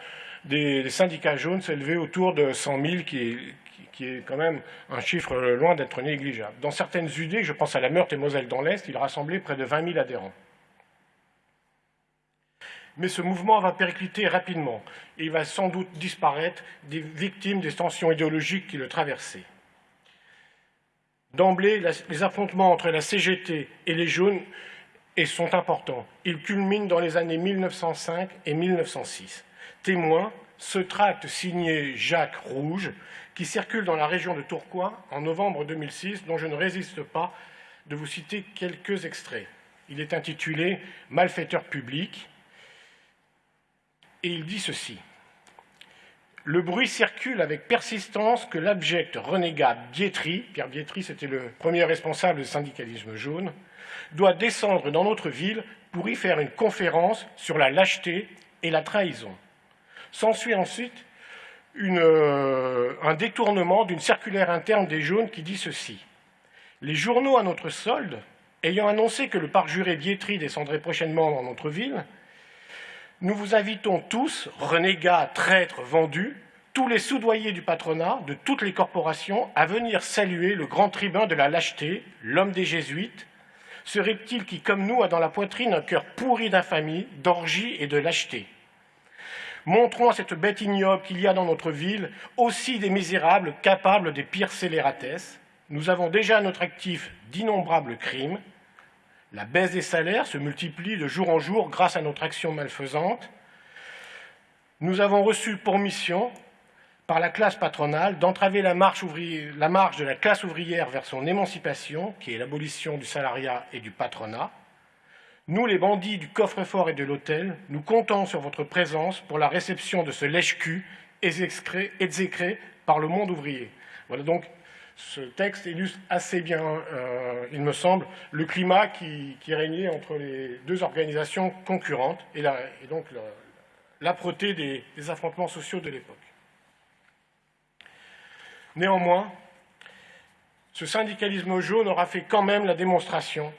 des, syndicats jaunes s'élevait autour de 100 000, qui est, qui est, quand même un chiffre loin d'être négligeable. Dans certaines UD, je pense à la Meurthe et Moselle dans l'Est, il rassemblait près de 20 000 adhérents. Mais ce mouvement va péricliter rapidement et il va sans doute disparaître des victimes des tensions idéologiques qui le traversaient. D'emblée, les affrontements entre la CGT et les Jaunes sont importants. Ils culminent dans les années 1905 et 1906. Témoin, ce tract signé Jacques Rouge, qui circule dans la région de Tourcoing en novembre 2006, dont je ne résiste pas de vous citer quelques extraits. Il est intitulé Malfaiteur public et il dit ceci. Le bruit circule avec persistance que l'abject renégat Bietri, Pierre Bietri c'était le premier responsable du syndicalisme jaune, doit descendre dans notre ville pour y faire une conférence sur la lâcheté et la trahison. S'ensuit ensuite euh, un détournement d'une circulaire interne des jaunes qui dit ceci. Les journaux à notre solde, Ayant annoncé que le parc juré Biétry descendrait prochainement dans notre ville, nous vous invitons tous, renégats, traîtres, vendus, tous les soudoyers du patronat, de toutes les corporations, à venir saluer le grand tribun de la lâcheté, l'homme des jésuites, ce reptile qui, comme nous, a dans la poitrine un cœur pourri d'infamie, d'orgie et de lâcheté. Montrons à cette bête ignoble qu'il y a dans notre ville aussi des misérables capables des pires scélératesses. Nous avons déjà à notre actif d'innombrables crimes. La baisse des salaires se multiplie de jour en jour grâce à notre action malfaisante. Nous avons reçu pour mission par la classe patronale d'entraver la, marche de la classe ouvrière vers son émancipation, qui est l'abolition du salariat et du patronat. Nous, les bandits du coffre-fort et de l'hôtel, nous comptons sur votre présence pour la réception de ce lèche-cul exécré par le monde ouvrier. Voilà donc ce texte illustre assez bien, euh, il me semble, le climat qui, régnait entre les deux organisations concurrentes et, donc l'âpreté des affrontements sociaux de l'époque. Néanmoins, ce syndicalisme jaune aura fait quand même la démonstration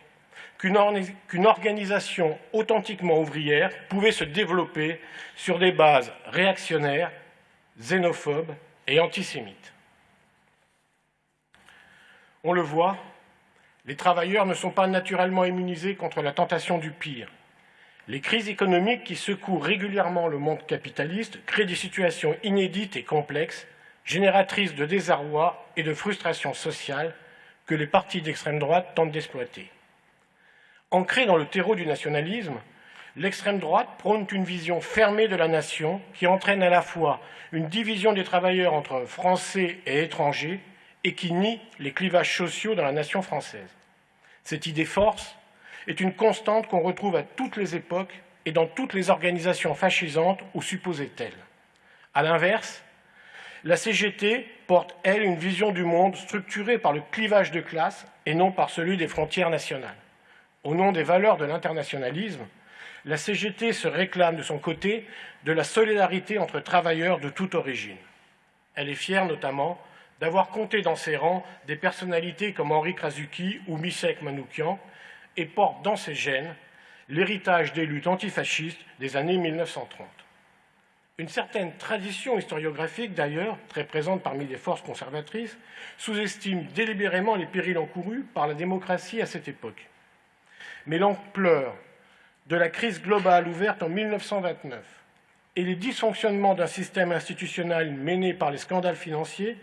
qu'une organisation authentiquement ouvrière pouvait se développer sur des bases réactionnaires, xénophobes et antisémites. On le voit, les travailleurs ne sont pas naturellement immunisés contre la tentation du pire. Les crises économiques qui secouent régulièrement le monde capitaliste créent des situations inédites et complexes génératrice de désarroi et de frustration sociale que les partis d'extrême droite tentent d'exploiter. Ancrée dans le terreau du nationalisme, l'extrême droite prône une vision fermée de la nation qui entraîne à la fois une division des travailleurs entre Français et étrangers et qui nie les clivages sociaux dans la nation française. Cette idée force est une constante qu'on retrouve à toutes les époques et dans toutes les organisations fascisantes ou supposées telles. À l'inverse, la CGT porte, elle, une vision du monde structurée par le clivage de classe et non par celui des frontières nationales. Au nom des valeurs de l'internationalisme, la CGT se réclame de son côté de la solidarité entre travailleurs de toute origine. Elle est fière notamment d'avoir compté dans ses rangs des personnalités comme Henri Krasuki ou Misek Manoukian et porte dans ses gènes l'héritage des luttes antifascistes des années 1930. Une certaine tradition historiographique, d'ailleurs, très présente parmi les forces conservatrices, sous-estime délibérément les périls encourus par la démocratie à cette époque. Mais l'ampleur de la crise globale ouverte en 1929 et les dysfonctionnements d'un système institutionnel mené par les scandales financiers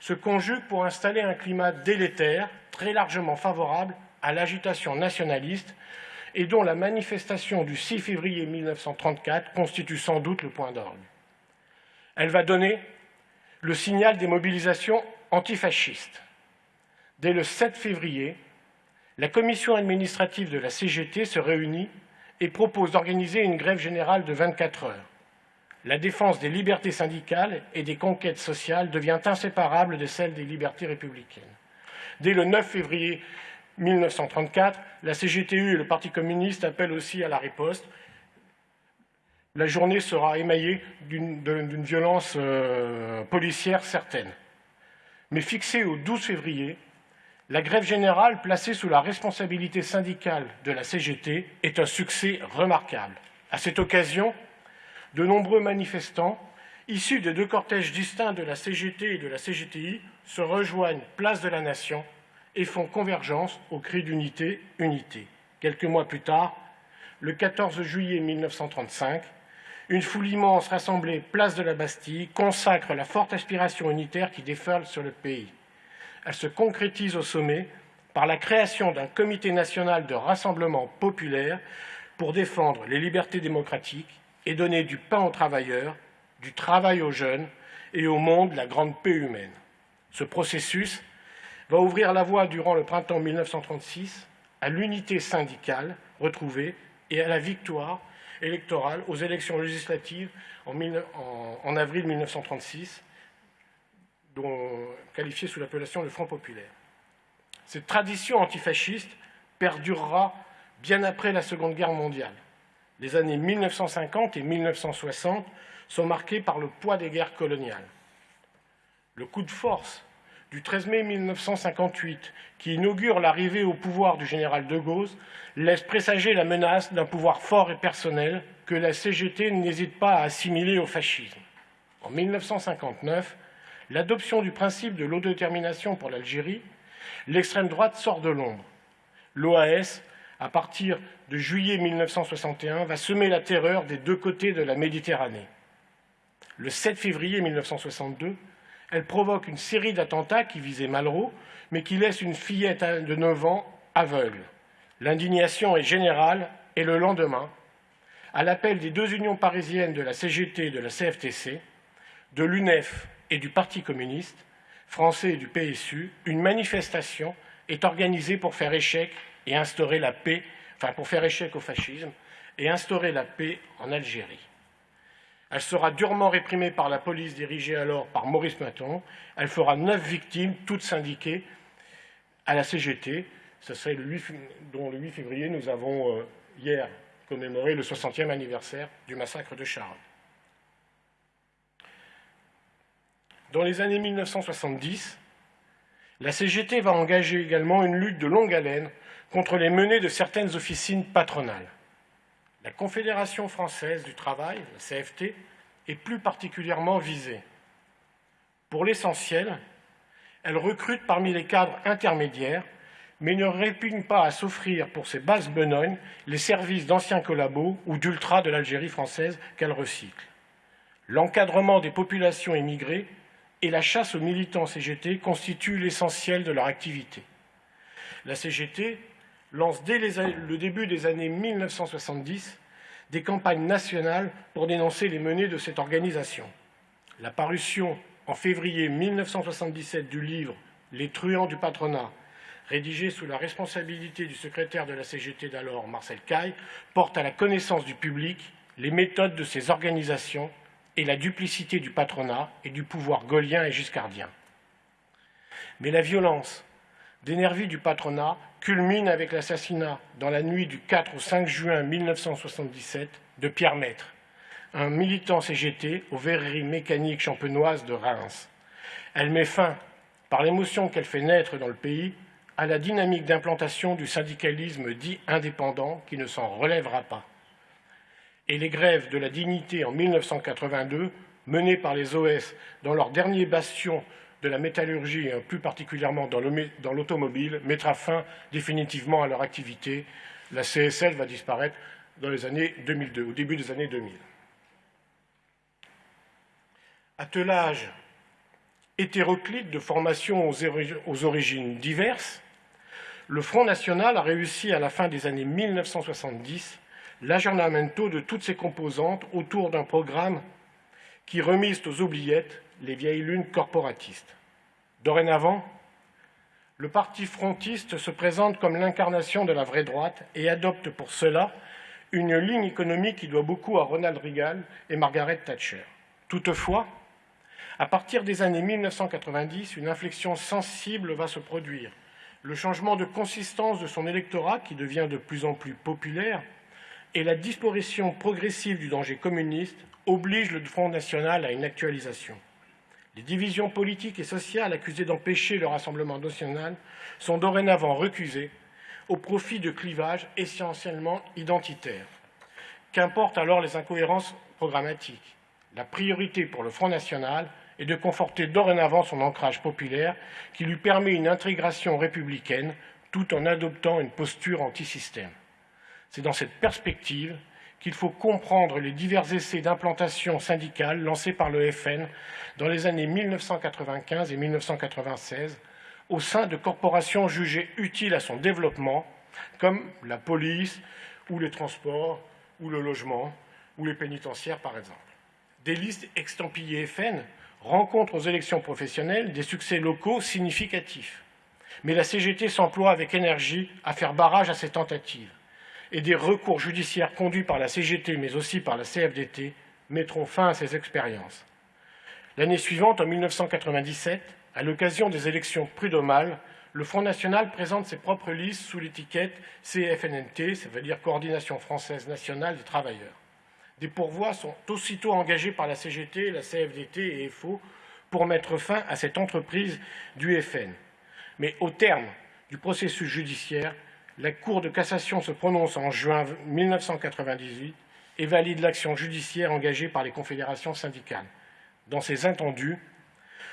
se conjuguent pour installer un climat délétère, très largement favorable à l'agitation nationaliste et dont la manifestation du 6 février 1934 constitue sans doute le point d'orgue. Elle va donner le signal des mobilisations antifascistes. Dès le 7 février, la commission administrative de la CGT se réunit et propose d'organiser une grève générale de 24 heures. La défense des libertés syndicales et des conquêtes sociales devient inséparable de celle des libertés républicaines. Dès le 9 février 1934, la CGTU et le Parti communiste appellent aussi à la riposte. La journée sera émaillée d'une violence euh, policière certaine. Mais fixée au 12 février, la grève générale placée sous la responsabilité syndicale de la CGT est un succès remarquable. À cette occasion, de nombreux manifestants, issus de deux cortèges distincts de la CGT et de la CGTI, se rejoignent place de la Nation et font convergence au cri d'unité, unité. Quelques mois plus tard, le 14 juillet 1935, une foule immense rassemblée place de la Bastille consacre la forte aspiration unitaire qui déferle sur le pays. Elle se concrétise au sommet par la création d'un comité national de rassemblement populaire pour défendre les libertés démocratiques et donner du pain aux travailleurs, du travail aux jeunes et au monde la grande paix humaine. Ce processus va ouvrir la voie durant le printemps 1936 à l'unité syndicale retrouvée et à la victoire électorale aux élections législatives en, avril 1936, dont, qualifiée sous l'appellation le Front populaire. Cette tradition antifasciste perdurera bien après la Seconde Guerre mondiale. Les années 1950 et 1960 sont marquées par le poids des guerres coloniales. Le coup de force du 13 mai 1958, qui inaugure l'arrivée au pouvoir du général de Gaulle, laisse présager la menace d'un pouvoir fort et personnel que la CGT n'hésite pas à assimiler au fascisme. En 1959, l'adoption du principe de l'autodétermination pour l'Algérie, l'extrême droite sort de l'ombre. L'OAS, à partir de juillet 1961, va semer la terreur des deux côtés de la Méditerranée. Le 7 février 1962, elle provoque une série d'attentats qui visaient Malraux, mais qui laissent une fillette de 9 ans aveugle. L'indignation est générale et le lendemain, à l'appel des deux unions parisiennes de la CGT et de la CFTC, de l'UNEF et du Parti communiste français et du PSU, une manifestation est organisée pour faire échec et instaurer la paix, enfin pour faire échec au fascisme et instaurer la paix en Algérie. Elle sera durement réprimée par la police dirigée alors par Maurice Maton. Elle fera neuf victimes, toutes syndiquées à la CGT. Ce serait le 8, dont le 8 février, nous avons euh, hier commémoré le 60e anniversaire du massacre de Charles. Dans les années 1970, la CGT va engager également une lutte de longue haleine contre les menées de certaines officines patronales. La Confédération française du travail, la CFT, est plus particulièrement visée. Pour l'essentiel, elle recrute parmi les cadres intermédiaires, mais ne répugne pas à s'offrir pour ses bases benognes les services d'anciens collabos ou d'ultra de l'Algérie française qu'elle recycle. L'encadrement des populations émigrées et la chasse aux militants CGT constituent l'essentiel de leur activité. La CGT lance dès le début des années 1970 des campagnes nationales pour dénoncer les menées de cette organisation. La parution en février 1977 du livre Les truands du patronat, rédigé sous la responsabilité du secrétaire de la CGT d'alors, Marcel Caille, porte à la connaissance du public les méthodes de ces organisations et la duplicité du patronat et du pouvoir gaulien et giscardien. Mais la violence d'énergie du patronat culmine avec l'assassinat dans la nuit du 4 au 5 juin 1977 de Pierre Maître, un militant CGT aux verreries mécaniques champenoises de Reims. Elle met fin, par l'émotion qu'elle fait naître dans le pays, à la dynamique d'implantation du syndicalisme dit indépendant qui ne s'en relèvera pas. Et les grèves de la dignité en 1982, menées par les OS dans leur dernier bastion de la métallurgie, et plus particulièrement dans l'automobile, mettra fin définitivement à leur activité. La CSL va disparaître dans les années 2002, au début des années 2000. Attelage hétéroclite de formation aux origines diverses, le Front National a réussi à la fin des années 1970 l'aggiornamento de toutes ses composantes autour d'un programme qui remise aux oubliettes les vieilles lunes corporatistes. Dorénavant, le parti frontiste se présente comme l'incarnation de la vraie droite et adopte pour cela une ligne économique qui doit beaucoup à Ronald Reagan et Margaret Thatcher. Toutefois, à partir des années 1990, une inflexion sensible va se produire. Le changement de consistance de son électorat, qui devient de plus en plus populaire, et la disparition progressive du danger communiste obligent le Front national à une actualisation. Les divisions politiques et sociales accusées d'empêcher le rassemblement national sont dorénavant recusées au profit de clivages essentiellement identitaires. Qu'importent alors les incohérences programmatiques La priorité pour le Front national est de conforter dorénavant son ancrage populaire qui lui permet une intégration républicaine tout en adoptant une posture anti-système. C'est dans cette perspective qu'il faut comprendre les divers essais d'implantation syndicale lancés par le FN dans les années 1995 et 1996 au sein de corporations jugées utiles à son développement, comme la police ou les transports ou le logement ou les pénitentiaires par exemple. Des listes extampillées FN rencontrent aux élections professionnelles des succès locaux significatifs. Mais la CGT s'emploie avec énergie à faire barrage à ces tentatives et des recours judiciaires conduits par la CGT mais aussi par la CFDT mettront fin à ces expériences. L'année suivante, en 1997, à l'occasion des élections prud'homales, le Front National présente ses propres listes sous l'étiquette CFNNT, ça veut dire Coordination Française Nationale des Travailleurs. Des pourvois sont aussitôt engagés par la CGT, la CFDT et FO pour mettre fin à cette entreprise du FN. Mais au terme du processus judiciaire, la Cour de cassation se prononce en juin 1998 et valide l'action judiciaire engagée par les confédérations syndicales. Dans ses intendus,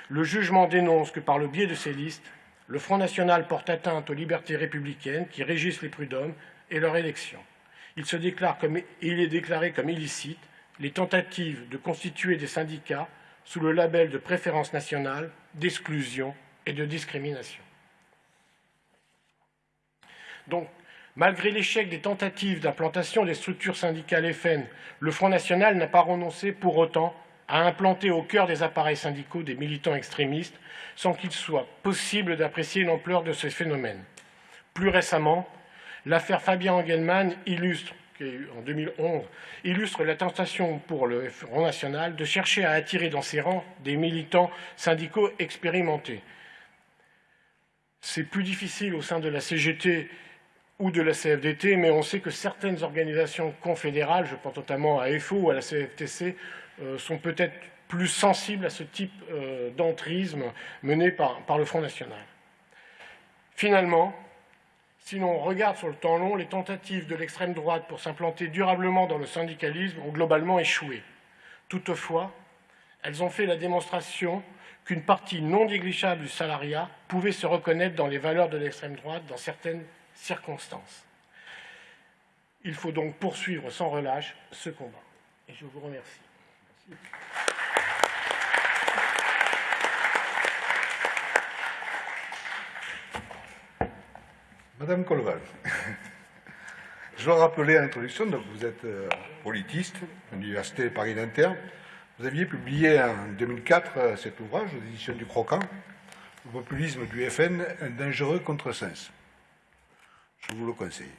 le jugement dénonce que par le biais de ces listes, le Front National porte atteinte aux libertés républicaines qui régissent les prud'hommes et leur élection. Il, se déclare comme, il est déclaré comme illicite les tentatives de constituer des syndicats sous le label de préférence nationale, d'exclusion et de discrimination. Donc, malgré l'échec des tentatives d'implantation des structures syndicales FN, le Front National n'a pas renoncé pour autant à implanter au cœur des appareils syndicaux des militants extrémistes sans qu'il soit possible d'apprécier l'ampleur de ces phénomènes. Plus récemment, l'affaire Fabien Engelmann illustre en 2011, illustre la tentation pour le Front National de chercher à attirer dans ses rangs des militants syndicaux expérimentés. C'est plus difficile au sein de la CGT ou de la CFDT, mais on sait que certaines organisations confédérales, je pense notamment à FO ou à la CFTC, euh, sont peut-être plus sensibles à ce type euh, d'entrisme mené par, par le Front National. Finalement, si l'on regarde sur le temps long, les tentatives de l'extrême droite pour s'implanter durablement dans le syndicalisme ont globalement échoué. Toutefois, elles ont fait la démonstration qu'une partie non négligeable du salariat pouvait se reconnaître dans les valeurs de l'extrême droite dans certaines circonstances. Il faut donc poursuivre sans relâche ce combat. Et je vous remercie.
Madame Colval, je dois rappeler à l'introduction, donc vous êtes euh, politiste l'Université Paris-Inter. Vous aviez publié en 2004 euh, cet ouvrage aux éditions du Croquant, Le populisme du FN, un dangereux contresens je vous le conseille.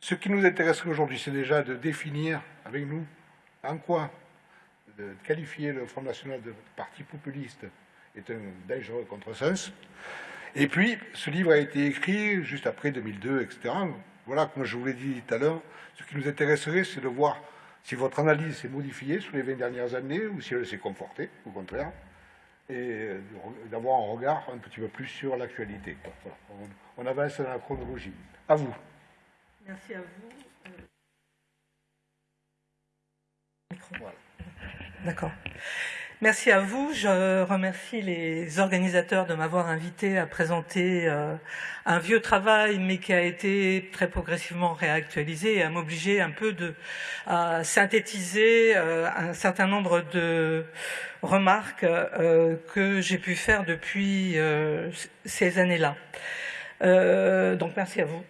Ce qui nous intéresse aujourd'hui, c'est déjà de définir avec nous en quoi qualifier le Front National de parti populiste est un dangereux contresens. Et puis, ce livre a été écrit juste après 2002, etc. Voilà, comme je vous l'ai dit tout à l'heure, ce qui nous intéresserait, c'est de voir si votre analyse s'est modifiée sur les 20 dernières années ou si elle s'est confortée, au contraire et d'avoir un regard un petit peu plus sur l'actualité. On, avance dans la chronologie. À vous.
Merci à vous. D'accord. Merci à vous. Je remercie les organisateurs de m'avoir invité à présenter euh, un vieux travail, mais qui a été très progressivement réactualisé et à m'obliger un peu de, à synthétiser euh, un certain nombre de remarques euh, que j'ai pu faire depuis ces années-là. donc merci à vous.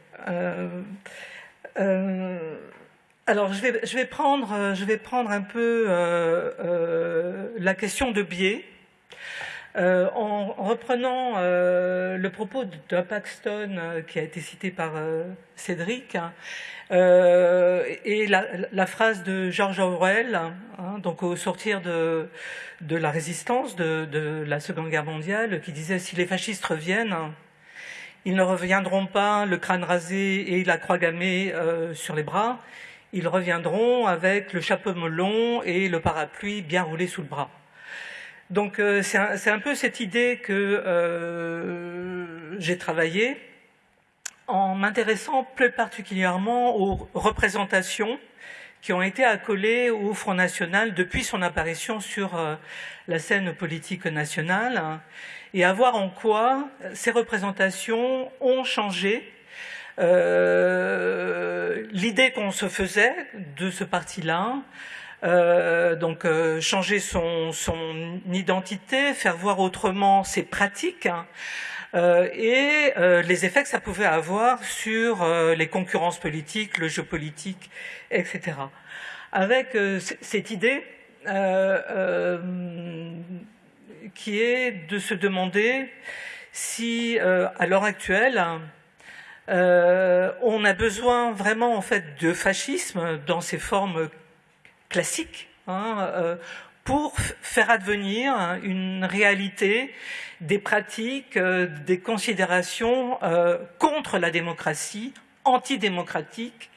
Alors, je vais, je vais, prendre, euh, je vais prendre un peu euh, euh, la question de biais. en, reprenant le propos de Paxton qui a été cité par Cédric hein, et la, phrase de George Orwell, hein, donc au sortir de, de la résistance de, de, la Seconde Guerre mondiale, qui disait si les fascistes reviennent, ils ne reviendront pas le crâne rasé et la croix gammée sur les bras, ils reviendront avec le chapeau melon et le parapluie bien roulé sous le bras. Donc euh, c'est un, peu cette idée que euh, j'ai travaillé en m'intéressant plus particulièrement aux représentations qui ont été accolées au Front National depuis son apparition sur euh, la scène politique nationale et à voir en quoi ces représentations ont changé euh, l'idée qu'on se faisait de ce parti-là, euh, donc euh, changer son, son, identité, faire voir autrement ses pratiques hein, et les effets que ça pouvait avoir sur les concurrences politiques, le jeu politique, etc. Avec cette idée qui est de se demander si, à l'heure actuelle, euh, on a besoin vraiment en fait de fascisme dans ses formes classiques hein, euh, pour faire advenir une réalité, des pratiques, euh, des considérations contre la démocratie, antidémocratique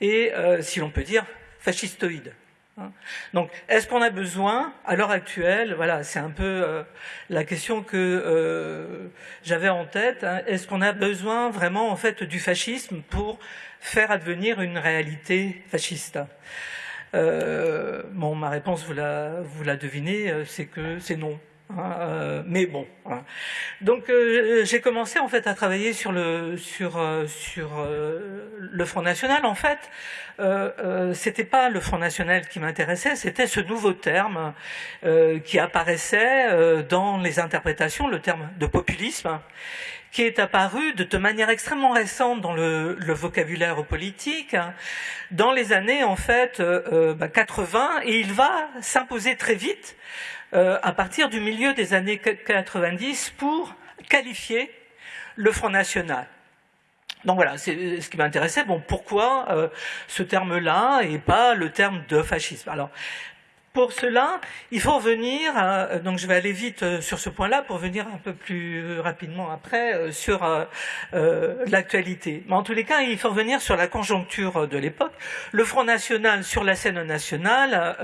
et, si l'on peut dire, fascistoïde. Hein. Donc, est-ce qu'on a besoin, à l'heure actuelle, voilà, c'est un peu euh, la question que euh, j'avais en tête, hein, est-ce qu'on a besoin vraiment, en fait, du fascisme pour faire advenir une réalité fasciste? Euh, ma réponse, vous la, vous la devinez, c'est que c'est non. Hein, euh, mais bon. Donc euh, j'ai commencé en fait à travailler sur le sur euh, sur le Front National. En fait, c'était pas le Front National qui m'intéressait, c'était ce nouveau terme qui apparaissait dans les interprétations, le terme de populisme, qui est apparu de, manière extrêmement récente dans le, vocabulaire politique, dans les années en fait 80, bah, et il va s'imposer très vite euh, à partir du milieu des années 90 pour qualifier le Front National. Donc voilà, c'est ce qui m'intéressait. Bon, pourquoi euh, ce terme-là et pas le terme de fascisme? Alors, pour cela, il faut revenir, donc je vais aller vite euh, sur ce point-là pour venir un peu plus rapidement après euh, sur euh, l'actualité. Mais en tous les cas, il faut revenir sur la conjoncture de l'époque. Le Front National sur la scène nationale,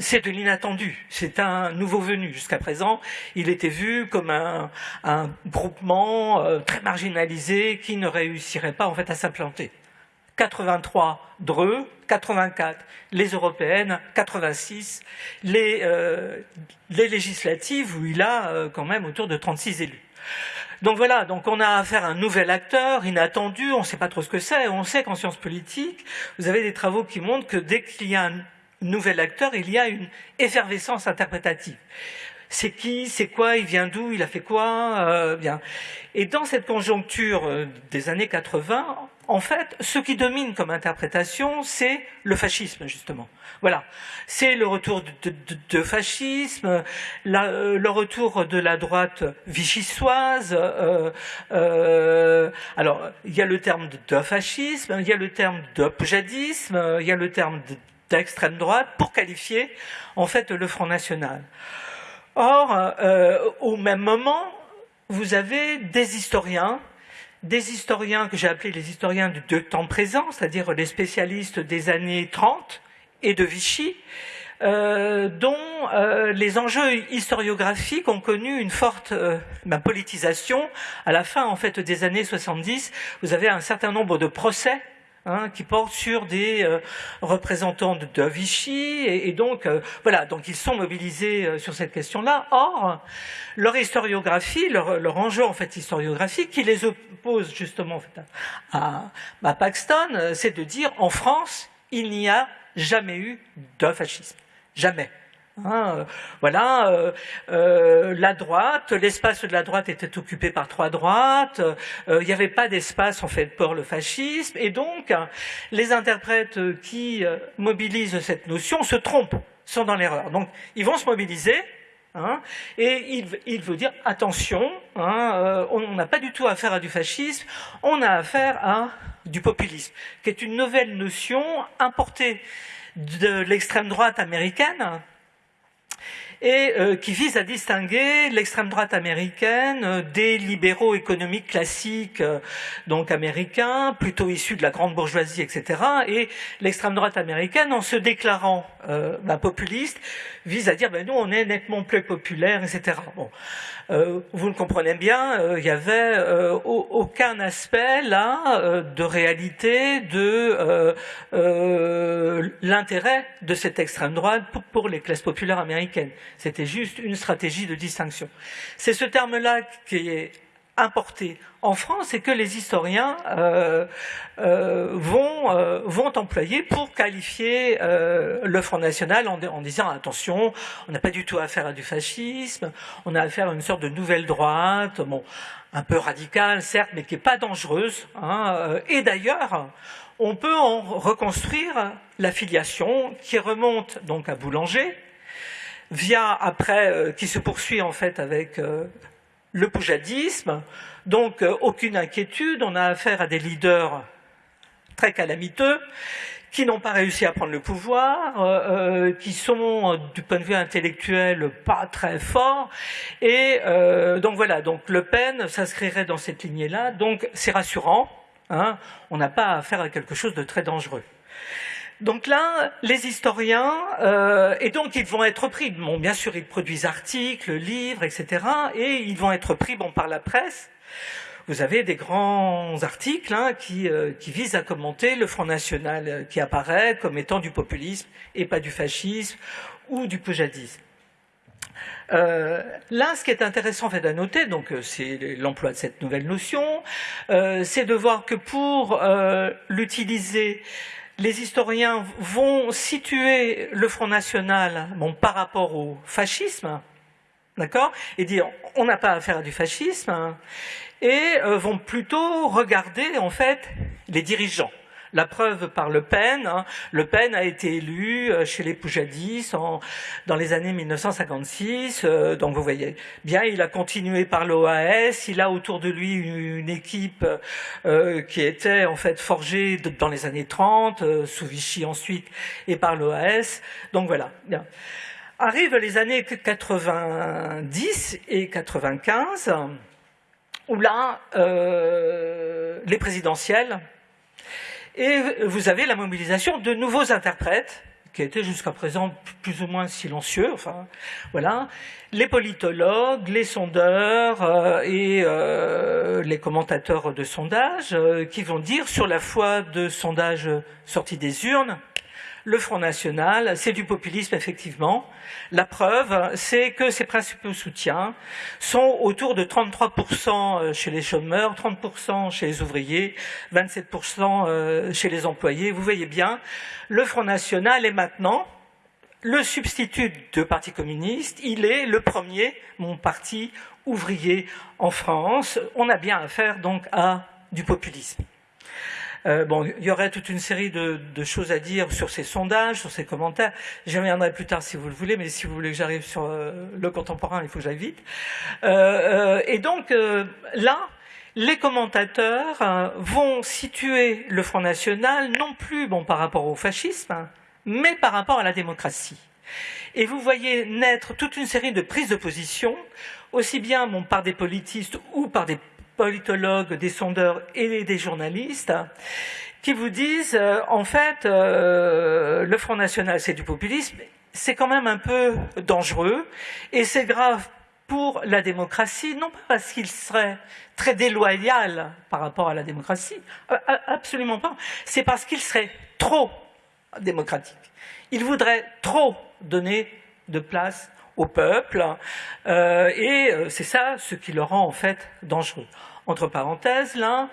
c'est de l'inattendu. C'est un nouveau venu. Jusqu'à présent, il était vu comme un, un groupement très marginalisé qui ne réussirait pas en fait à s'implanter. 83 Dreux, 84 les européennes, 86 les, euh, les législatives où il a euh, quand même autour de 36 élus. Donc voilà, donc on a affaire à un nouvel acteur inattendu, on ne sait pas trop ce que c'est, on sait qu'en sciences politiques, vous avez des travaux qui montrent que dès qu'il y a un nouvel acteur, il y a une effervescence interprétative c'est qui, c'est quoi, il vient d'où, il a fait quoi, euh, bien. Et dans cette conjoncture des années 80, en fait, ce qui domine comme interprétation, c'est le fascisme, justement. Voilà. C'est le retour de, fascisme, euh, le retour de la droite vichysoise. Euh, euh, alors, il y a le terme de, fascisme, il y a le terme de jadisme, il y a le terme d'extrême droite pour qualifier, en fait, le Front National. Or, au même moment, vous avez des historiens des historiens que j'ai appelés les historiens de temps présent, c'est-à-dire les spécialistes des années 30 et de Vichy, euh, dont euh, les enjeux historiographiques ont connu une forte euh, ben, politisation. À la fin, en fait, des années 70, vous avez un certain nombre de procès Hein, qui portent sur des euh, représentants de, Vichy, et, donc euh, voilà, donc ils sont mobilisés euh, sur cette question-là. Or, leur historiographie, leur, enjeu en fait historiographique, qui les oppose justement à Paxton, c'est de dire en France, il n'y a jamais eu de fascisme, jamais. Hein, euh, voilà, euh, euh, la droite, l'espace de la droite était occupé par trois droites, il n'y avait pas d'espace en fait pour le fascisme, et donc les interprètes qui mobilisent cette notion se trompent, sont dans l'erreur. Donc ils vont se mobiliser, hein, et il, il, veut dire attention, hein, on n'a pas du tout affaire à du fascisme, on a affaire à du populisme, qui est une nouvelle notion importée de l'extrême droite américaine, et euh, qui vise à distinguer l'extrême droite américaine euh, des libéraux économiques classiques, euh, donc américains, plutôt issus de la grande bourgeoisie, etc. Et l'extrême droite américaine, en se déclarant bah, populiste, vise à dire ben, nous on est nettement plus populaire, etc. Bon. Euh, vous le comprenez bien, euh, il n'y avait euh, aucun aspect là de réalité de l'intérêt de cette extrême droite pour les classes populaires américaines. C'était juste une stratégie de distinction. C'est ce terme-là qui est importé en France et que les historiens euh, euh, vont, euh, vont employer pour qualifier le Front National en, en disant attention, on n'a pas du tout affaire à du fascisme, on a affaire à une sorte de nouvelle droite, bon, un peu radicale certes, mais qui n'est pas dangereuse. Hein, et d'ailleurs, on peut en reconstruire la filiation qui remonte donc à Boulanger, via après, qui se poursuit en fait avec le poujadisme, donc euh, aucune inquiétude, on a affaire à des leaders très calamiteux, qui n'ont pas réussi à prendre le pouvoir, euh, euh, qui sont du point de vue intellectuel pas très forts, et donc voilà, donc Le Pen s'inscrirait dans cette lignée-là, donc c'est rassurant, hein, on n'a pas affaire à quelque chose de très dangereux. Donc là, les historiens, euh, et donc ils vont être pris, bon, bien sûr, ils produisent articles, livres, etc., et ils vont être pris bon, par la presse. Vous avez des grands articles hein, qui, euh, visent à commenter le Front National, euh, qui apparaît comme étant du populisme et pas du fascisme ou du poujadisme. Euh, là, ce qui est intéressant en fait, à noter, donc euh, c'est l'emploi de cette nouvelle notion, c'est de voir que pour l'utiliser, les historiens vont situer le Front National bon, par rapport au fascisme, d'accord, et dire on n'a pas affaire à du fascisme, et euh, vont plutôt regarder en fait les dirigeants. La preuve par Le Pen. Hein. Le Pen a été élu euh, chez les Poujadis dans les années 1956. Euh, donc vous voyez bien, il a continué par l'OAS. Il a autour de lui une, équipe euh, qui était en fait forgée dans les années 30, euh, sous Vichy ensuite, et par l'OAS. Donc voilà. Arrivent les années 90 et 95, où là, les présidentielles et vous avez la mobilisation de nouveaux interprètes, qui étaient jusqu'à présent plus ou moins silencieux, enfin, voilà, les politologues, les sondeurs euh, et euh, les commentateurs de sondages, euh, qui vont dire sur la foi de sondages sortis des urnes, le Front National, c'est du populisme effectivement. La preuve, c'est que ses principaux soutiens sont autour de 33% chez les chômeurs, 30% chez les ouvriers, 27% chez les employés. Vous voyez bien, le Front National est maintenant le substitut du Parti communiste. Il est le premier, mon parti ouvrier en France. On a bien affaire donc à du populisme. Euh, bon, il y aurait toute une série de, choses à dire sur ces sondages, sur ces commentaires. J'y reviendrai plus tard si vous le voulez, mais si vous voulez que j'arrive sur euh, le contemporain, il faut que j'aille vite. Euh, et donc là, les commentateurs vont situer le Front National non plus bon par rapport au fascisme, hein, mais par rapport à la démocratie. Et vous voyez naître toute une série de prises de position, aussi bien bon, par des politistes ou par des politologues, des sondeurs et des journalistes qui vous disent euh, en fait euh, le Front National c'est du populisme, c'est quand même un peu dangereux et c'est grave pour la démocratie, non pas parce qu'il serait très déloyal par rapport à la démocratie, euh, absolument pas, c'est parce qu'il serait trop démocratique. Il voudrait trop donner de place au peuple, euh, et c'est ça ce qui le rend en fait dangereux. Entre parenthèses, là,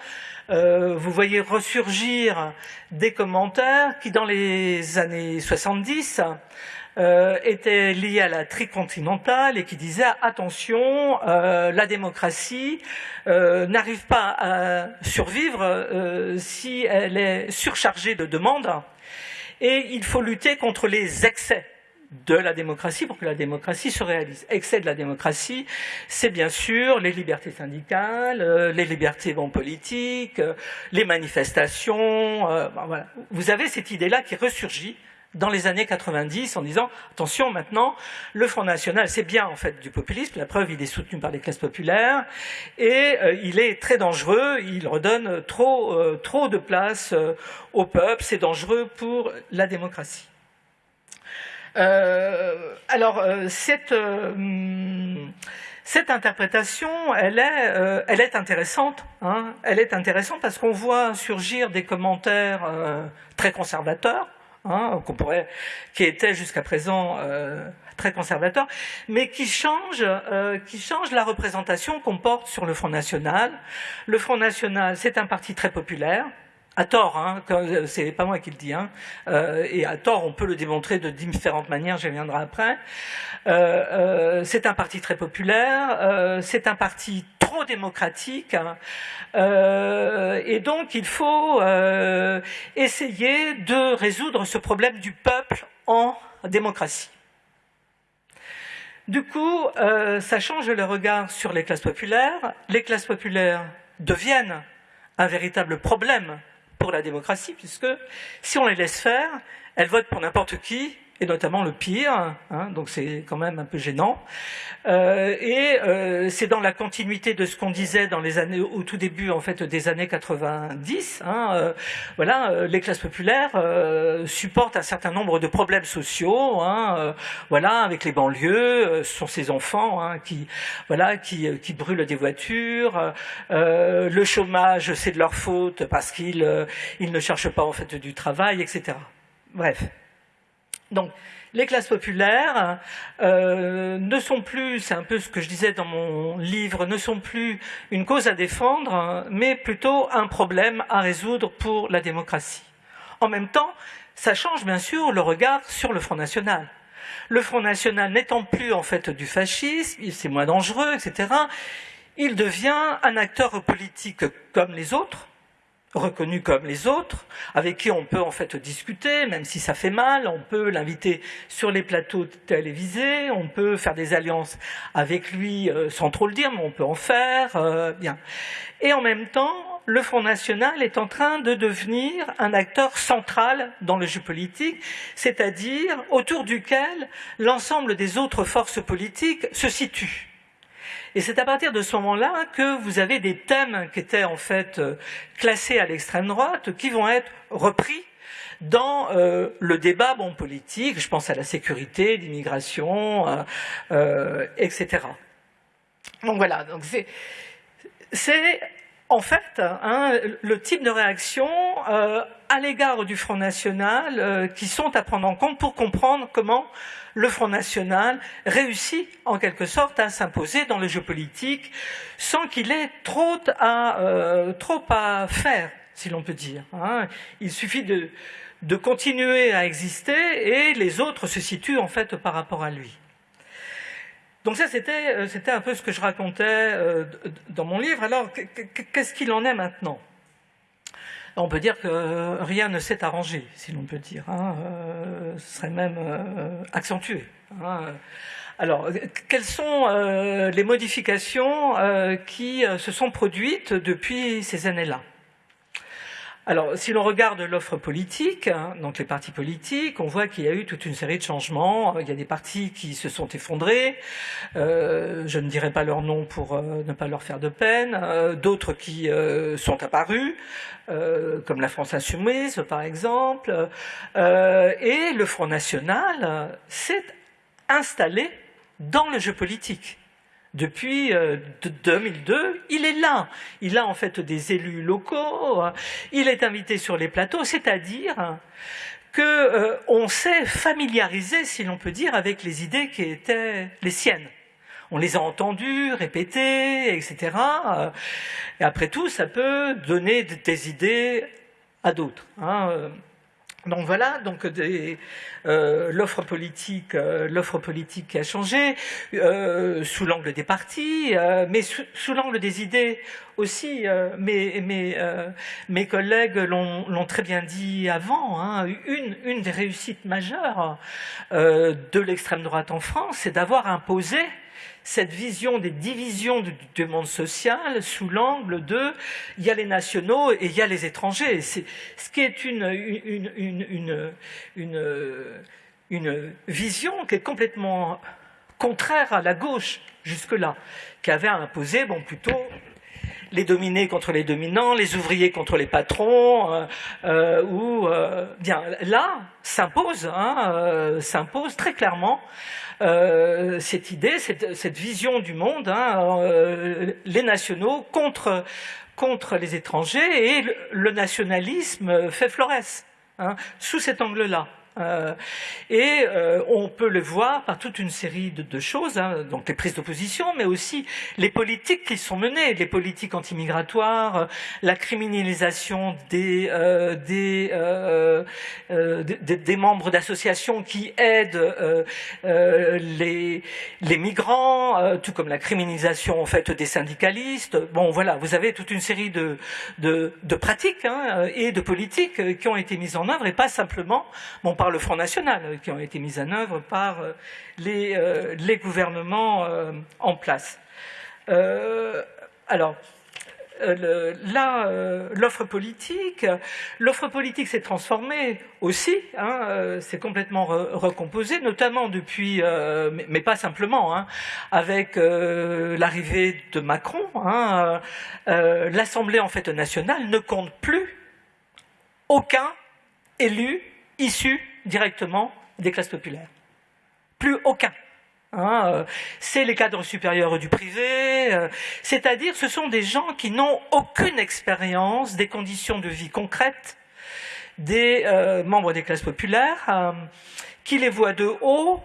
euh, vous voyez ressurgir des commentaires qui, dans les années 70, euh, étaient liés à la tricontinentale et qui disaient attention, euh, la démocratie euh, n'arrive pas à survivre euh, si elle est surchargée de demandes et il faut lutter contre les excès de la démocratie pour que la démocratie se réalise. Excès de la démocratie, c'est bien sûr les libertés syndicales, euh, les libertés bon, politiques, euh, les manifestations. Euh. Vous avez cette idée-là qui ressurgit dans les années 90 en disant attention maintenant le Front National c'est bien en fait du populisme la preuve il est soutenu par les classes populaires et il est très dangereux il redonne trop de place au peuple c'est dangereux pour la démocratie alors, euh, cette, euh, cette interprétation, elle est, euh, elle est intéressante. Hein, elle est intéressante parce qu'on voit surgir des commentaires très conservateurs, hein, qu'on pourrait, qui étaient jusqu'à présent très conservateurs, mais qui changent, qui changent la représentation qu'on porte sur le Front National. Le Front National, c'est un parti très populaire à tort, hein, c'est pas moi qui le dis, hein, euh, et à tort on peut le démontrer de différentes manières, j'y reviendrai après. Euh, euh, c'est un parti très populaire, euh, c'est un parti trop démocratique, hein, euh, et donc il faut euh, essayer de résoudre ce problème du peuple en démocratie. Du coup, ça change le regard sur les classes populaires. Les classes populaires deviennent un véritable problème pour la démocratie, puisque si on les laisse faire, elles votent pour n'importe qui et notamment le pire, hein, donc c'est quand même un peu gênant. Euh, et euh, c'est dans la continuité de ce qu'on disait dans les années, au tout début en fait des années 90. Hein, euh, voilà, les classes populaires supportent un certain nombre de problèmes sociaux. Hein, voilà, avec les banlieues, ce sont ces enfants qui, voilà, qui, qui brûlent des voitures. le chômage, c'est de leur faute parce qu'ils ils ne cherchent pas en fait du travail, etc. Bref. Donc, les classes populaires euh, ne sont plus, c'est un peu ce que je disais dans mon livre, ne sont plus une cause à défendre, mais plutôt un problème à résoudre pour la démocratie. En même temps, ça change bien sûr le regard sur le Front National. Le Front National n'étant plus en fait du fascisme, c'est moins dangereux, etc., il devient un acteur politique comme les autres, reconnu comme les autres, avec qui on peut en fait discuter, même si ça fait mal, on peut l'inviter sur les plateaux télévisés, on peut faire des alliances avec lui euh, sans trop le dire, mais on peut en faire, euh, bien. Et en même temps, le Front National est en train de devenir un acteur central dans le jeu politique, c'est-à-dire autour duquel l'ensemble des autres forces politiques se situent. Et c'est à partir de ce moment-là que vous avez des thèmes qui étaient en fait euh, classés à l'extrême droite qui vont être repris dans euh, le débat bon, politique, je pense à la sécurité, l'immigration, euh, etc. Donc voilà, donc c'est en fait hein, le type de réaction euh, à l'égard du Front National euh, qui sont à prendre en compte pour comprendre comment le Front National réussit en quelque sorte à s'imposer dans le jeu politique sans qu'il ait trop à, euh, faire, si l'on peut dire. Hein. Il suffit de continuer à exister et les autres se situent en fait par rapport à lui. Donc ça, c'était, euh, c'était un peu ce que je racontais euh, dans mon livre. Alors, qu'est-ce qu'il en est maintenant? On peut dire que rien ne s'est arrangé, si l'on peut dire. Hein, euh, ce serait même euh, accentué. Hein. Alors, quelles sont euh, les modifications euh, qui se sont produites depuis ces années-là? Alors, si l'on regarde l'offre politique, hein, donc les partis politiques, on voit qu'il y a eu toute une série de changements. Il y a des partis qui se sont effondrés. Euh, je ne dirai pas leur nom pour euh, ne pas leur faire de peine. Euh, D'autres qui euh, sont apparus, euh, comme la France Insoumise, par exemple. Euh, et le Front National s'est installé dans le jeu politique depuis 2002, euh, il est là. Il a en fait des élus locaux, il est invité sur les plateaux, c'est-à-dire que euh, s'est familiarisé, si l'on peut dire, avec les idées qui étaient les siennes. On les a entendues, répétées, etc. Et après tout, ça peut donner des idées à d'autres. Hein. Donc voilà, donc euh, l'offre politique, euh, l'offre politique a changé euh, sous l'angle des partis, mais sous, l'angle des idées aussi. Mes, collègues l'ont très bien dit avant. Hein, une des réussites majeures de l'extrême droite en France, c'est d'avoir imposé cette vision des divisions du, monde social sous l'angle de il y a les nationaux et il y a les étrangers. Ce qui est une, une vision qui est complètement contraire à la gauche jusque-là, qui avait imposé bon, plutôt les dominés contre les dominants, les ouvriers contre les patrons, euh, euh, ou euh, bien là s'impose, hein, s'impose très clairement cette idée, cette, vision du monde, hein, les nationaux contre, les étrangers, et le, le nationalisme fait florès, hein, sous cet angle-là. Euh, et euh, on peut le voir par toute une série de, choses, hein, donc les prises d'opposition, mais aussi les politiques qui sont menées, les politiques antimigratoires, euh, la criminalisation des, membres d'associations qui aident les, migrants, tout comme la criminalisation en fait des syndicalistes. Bon, voilà, vous avez toute une série de pratiques hein, et de politiques qui ont été mises en œuvre, et pas simplement, bon, par le Front National, euh, qui ont été mises en œuvre par euh, les, euh, les gouvernements en place. alors, là, l'offre politique, l'offre politique s'est transformée aussi, hein, c'est complètement recomposé, notamment depuis, mais, pas simplement, hein, avec l'arrivée de Macron. Hein, L'Assemblée en fait nationale ne compte plus aucun élu issu directement des classes populaires. Plus aucun. Hein, euh, c'est les cadres supérieurs du privé, euh, c'est-à-dire ce sont des gens qui n'ont aucune expérience des conditions de vie concrètes des euh, membres des classes populaires, qui les voient de haut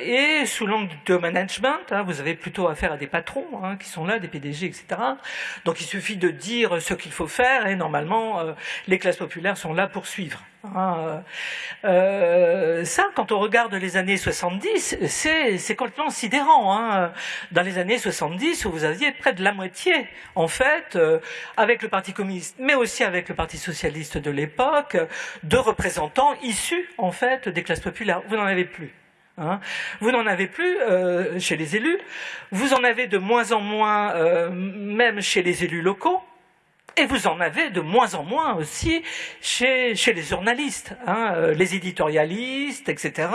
et sous l'angle de management. Hein, vous avez plutôt affaire à des patrons hein, qui sont là, des PDG, etc. Donc il suffit de dire ce qu'il faut faire et normalement les classes populaires sont là pour suivre. Hein, euh, ça, quand on regarde les années 70, c'est complètement sidérant. Hein. Dans les années 70, vous aviez près de la moitié, en fait, euh, avec le Parti communiste, mais aussi avec le Parti socialiste de l'époque, de représentants issus, en fait, des classes populaires. Vous n'en avez plus. Hein. Vous n'en avez plus euh, chez les élus. Vous en avez de moins en moins, euh, même chez les élus locaux. Et vous en avez de moins en moins aussi chez, les journalistes. Hein. Euh, les éditorialistes, etc.,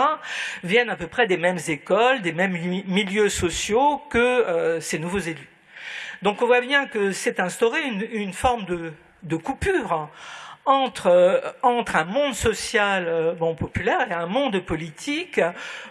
viennent à peu près des mêmes écoles, des mêmes milieux sociaux que euh, ces nouveaux élus. Donc on voit bien que c'est instauré une, forme de, de coupure entre, euh, entre un monde social euh, bon, populaire et un monde politique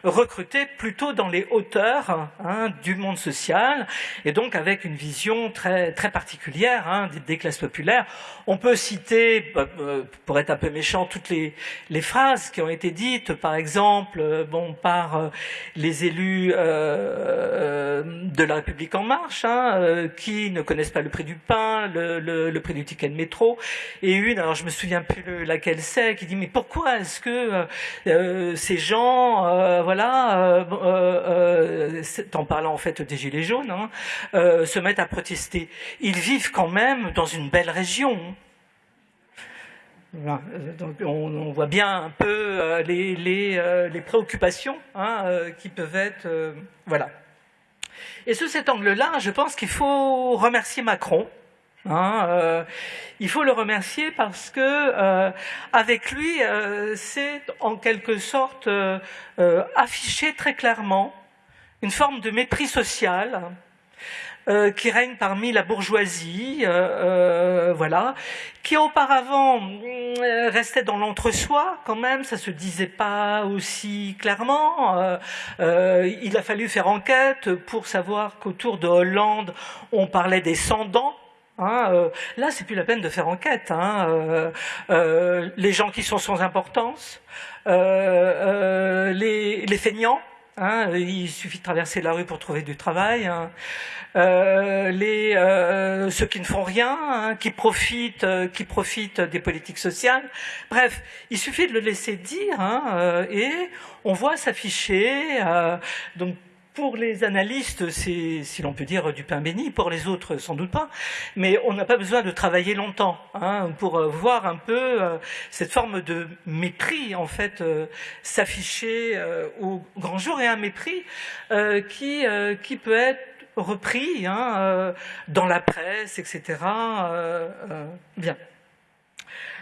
recruté plutôt dans les hauteurs hein, du monde social. Et donc avec une vision très, très particulière hein, des, classes populaires. On peut citer, bah, euh, pour être un peu méchant, toutes les, les phrases qui ont été dites, par exemple, bon, par les élus euh, de la République en marche, hein, qui ne connaissent pas le prix du pain, le, le, le prix du ticket de métro, et une, alors je me souviens plus laquelle c'est, qui dit mais pourquoi est-ce que euh, euh, ces gens, euh, voilà, en parlant en fait des gilets jaunes, hein, se mettent à protester Ils vivent quand même dans une belle région. Donc on, voit bien un peu les préoccupations hein, qui peuvent être, voilà. Et sous cet angle-là, je pense qu'il faut remercier Macron Hein, euh, il faut le remercier parce que euh, avec lui, euh, c'est en quelque sorte affiché très clairement une forme de mépris social qui règne parmi la bourgeoisie, voilà, qui auparavant restait dans l'entre-soi quand même, ça se disait pas aussi clairement. il a fallu faire enquête pour savoir qu'autour de Hollande, on parlait des sans-dents Hein, là, c'est plus la peine de faire enquête. Hein, euh, euh, les gens qui sont sans importance, les, feignants, hein, il suffit de traverser la rue pour trouver du travail. Hein. les, ceux qui ne font rien, qui profitent, qui profitent des politiques sociales. Bref, il suffit de le laisser dire et on voit s'afficher. Pour les analystes, c'est, si l'on peut dire, du pain béni. Pour les autres, sans doute pas. Mais on n'a pas besoin de travailler longtemps hein, pour euh, voir un peu euh, cette forme de mépris, en fait, euh, s'afficher au grand jour et un mépris qui, qui peut être repris hein, dans la presse, etc. bien.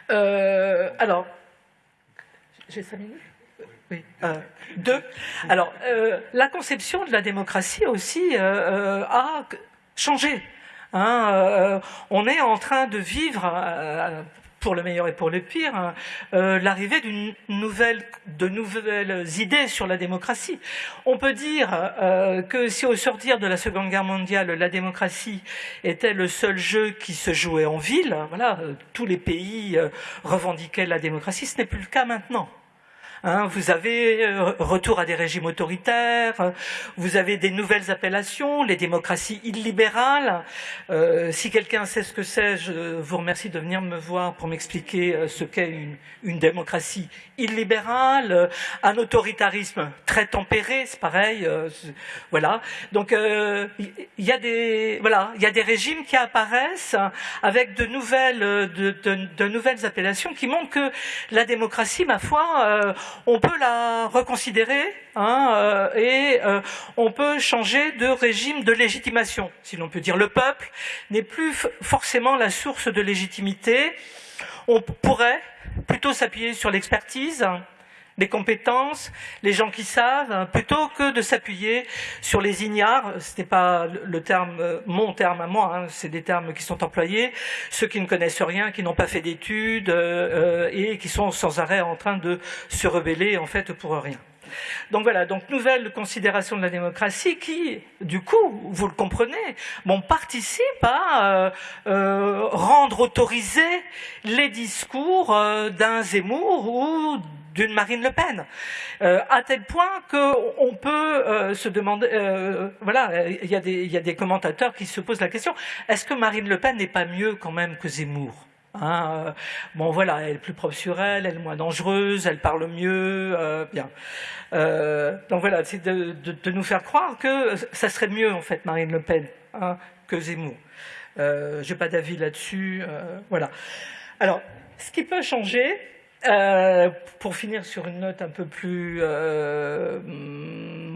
alors, j'ai cinq minutes? Oui. Euh, deux. Alors, euh, la conception de la démocratie aussi euh, a changé. Hein, on est en train de vivre, pour le meilleur et pour le pire, l'arrivée de nouvelles idées sur la démocratie. On peut dire que si au sortir de la Seconde Guerre mondiale, la démocratie était le seul jeu qui se jouait en ville, voilà, tous les pays revendiquaient la démocratie, ce n'est plus le cas maintenant. Hein, vous avez euh, retour à des régimes autoritaires, vous avez des nouvelles appellations, les démocraties illibérales. Euh, si quelqu'un sait ce que c'est, je vous remercie de venir me voir pour m'expliquer euh, ce qu'est une, démocratie illibérale, un autoritarisme très tempéré, c'est pareil. voilà. Donc il y, a des voilà, il y a des régimes qui apparaissent avec de nouvelles de, de nouvelles appellations qui montrent que la démocratie, ma foi, on peut la reconsidérer hein, et on peut changer de régime de légitimation, si l'on peut dire. Le peuple n'est plus forcément la source de légitimité. On pourrait plutôt s'appuyer sur l'expertise, les compétences, les gens qui savent, hein, plutôt que de s'appuyer sur les ignares. Ce n'est pas le terme, mon terme à moi, hein, c'est des termes qui sont employés. Ceux qui ne connaissent rien, qui n'ont pas fait d'études euh, et qui sont sans arrêt en train de se rebeller en fait pour rien. Donc voilà, donc nouvelle considération de la démocratie qui, du coup, vous le comprenez, bon, participe à euh, euh, rendre autorisés les discours d'un Zemmour ou d'une Marine Le Pen, euh, à tel point qu'on peut euh, se demander, euh, voilà, il y, a des, commentateurs qui se posent la question, est-ce que Marine Le Pen n'est pas mieux quand même que Zemmour hein Bon voilà, elle est plus propre sur elle, elle est moins dangereuse, elle parle mieux, bien. donc voilà, c'est de, nous faire croire que ça serait mieux en fait Marine Le Pen hein, que Zemmour. J'ai pas d'avis là-dessus, voilà. Alors, ce qui peut changer, euh, pour finir sur une note un peu plus euh,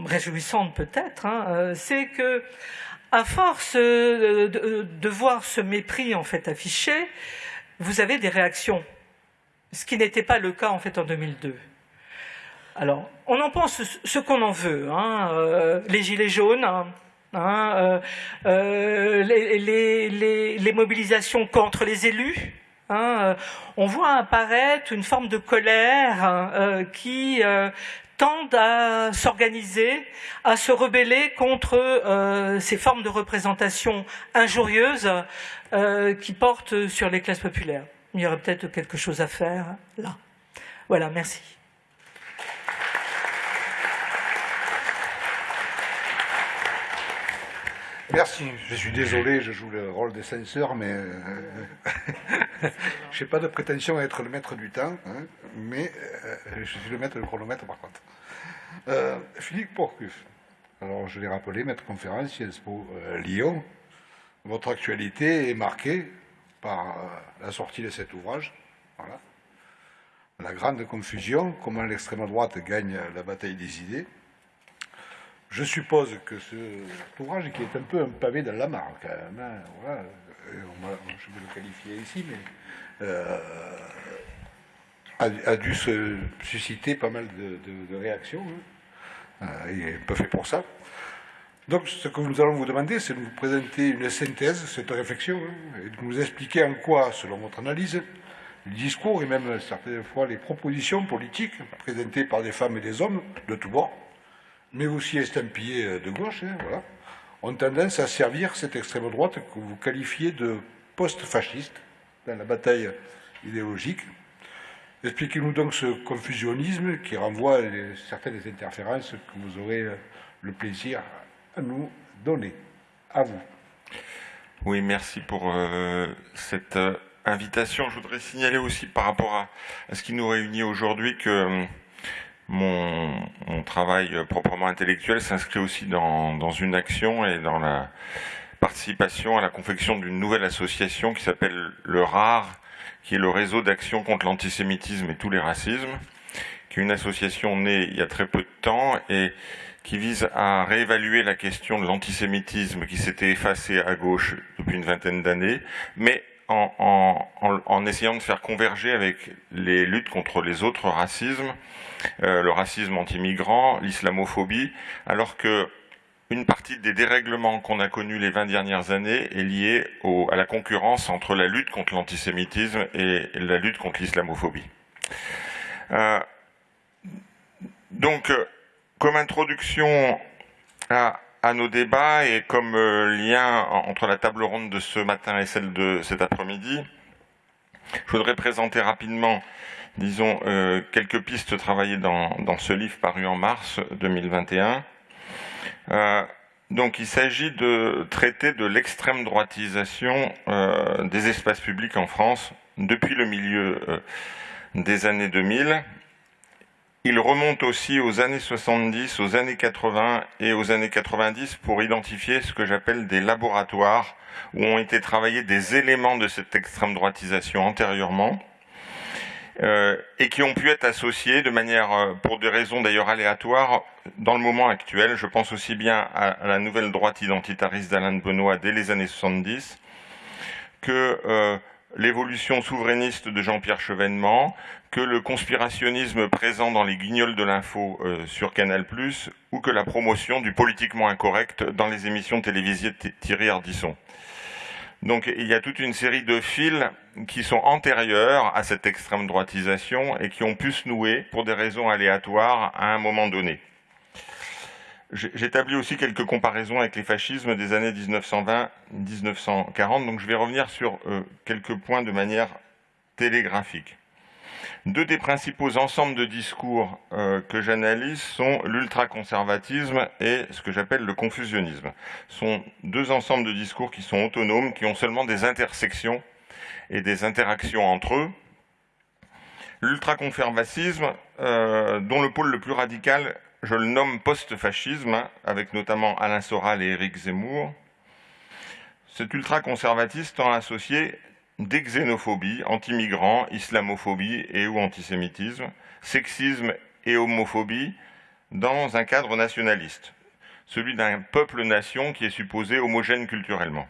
réjouissante peut-être, hein, euh, c'est que à force de, voir ce mépris en fait affiché, vous avez des réactions, ce qui n'était pas le cas en fait en 2002. Alors, on en pense ce qu'on en veut, hein, les gilets jaunes. Hein, les, mobilisations contre les élus, Hein, euh, on voit apparaître une forme de colère hein, euh, qui euh, tend à s'organiser, à se rebeller contre ces formes de représentation injurieuses qui portent sur les classes populaires. Il y aurait peut-être quelque chose à faire là. Voilà, merci.
Merci. Je suis désolé, je joue le rôle des censeurs, mais je n'ai pas de prétention à être le maître du temps, hein, mais euh, je suis le maître du chronomètre par contre. Euh, Philippe Porcuf, alors je l'ai rappelé, maître conférence Sciences euh, Lyon. Votre actualité est marquée par la sortie de cet ouvrage. Voilà. La grande confusion, comment l'extrême droite gagne la bataille des idées. Je suppose que ce ouvrage, qui est un peu un pavé dans la mare, quand même, hein, voilà, je vais le qualifier ici, mais euh, a, dû se susciter pas mal de, réactions. Hein. Euh, il est pas fait pour ça. Donc, ce que nous allons vous demander, c'est de vous présenter une synthèse, cette réflexion, hein, et de nous expliquer en quoi, selon votre analyse, le discours et même certaines fois les propositions politiques présentées par des femmes et des hommes de tous bords, mais aussi estampillées de gauche, voilà, ont tendance à servir cette extrême droite que vous qualifiez de post-fasciste dans la bataille idéologique. Expliquez-nous donc ce confusionnisme qui renvoie à certaines interférences que vous aurez le plaisir à nous donner. À vous.
Oui, merci pour euh, cette euh, invitation. Je voudrais signaler aussi par rapport à, à ce qui nous réunit aujourd'hui que mon, travail proprement intellectuel s'inscrit aussi dans, une action et dans la participation à la confection d'une nouvelle association qui s'appelle le RAR, qui est le réseau d'action contre l'antisémitisme et tous les racismes, qui est une association née il y a très peu de temps et qui vise à réévaluer la question de l'antisémitisme qui s'était effacé à gauche depuis une vingtaine d'années, mais en, essayant de faire converger avec les luttes contre les autres racismes, euh, le racisme anti-migrant, l'islamophobie, alors que une partie des dérèglements qu'on a connus les 20 dernières années est liée à la concurrence entre la lutte contre l'antisémitisme et la lutte contre l'islamophobie. Euh, donc, euh, comme introduction à, à nos débats et comme euh, lien entre la table ronde de ce matin et celle de cet après-midi, je voudrais présenter rapidement, disons, euh, quelques pistes travaillées dans, ce livre paru en mars 2021. Euh, donc il s'agit de traiter de l'extrême droitisation des espaces publics en France depuis le milieu des années 2000 il remonte aussi aux années 70, aux années 80 et aux années 90 pour identifier ce que j'appelle des laboratoires où ont été travaillés des éléments de cette extrême droitisation antérieurement euh, et qui ont pu être associés de manière, euh, pour des raisons d'ailleurs aléatoires, dans le moment actuel. Je pense aussi bien à, la nouvelle droite identitariste d'Alain Benoît dès les années 70 que euh, l'évolution souverainiste de Jean-Pierre Chevènement, que le conspirationnisme présent dans les guignols de l'info sur Canal+, ou que la promotion du politiquement incorrect dans les émissions télévisées de Thierry Ardisson. Donc il y a toute une série de fils qui sont antérieurs à cette extrême droitisation et qui ont pu se nouer pour des raisons aléatoires à un moment donné. J'établis aussi quelques comparaisons avec les fascismes des années 1920-1940, donc je vais revenir sur euh, quelques points de manière télégraphique. Deux des principaux ensembles de discours euh, que j'analyse sont l'ultraconservatisme et ce que j'appelle le confusionnisme. Ce sont deux ensembles de discours qui sont autonomes, qui ont seulement des intersections et des interactions entre eux. L'ultraconservatisme, euh, dont le pôle le plus radical, je le nomme post-fascisme, avec notamment Alain Soral et Éric Zemmour. Cet ultraconservatisme tend à associer des xénophobies, anti-migrants, islamophobie et ou antisémitisme, sexisme et homophobie dans un cadre nationaliste, celui d'un peuple-nation qui est supposé homogène culturellement.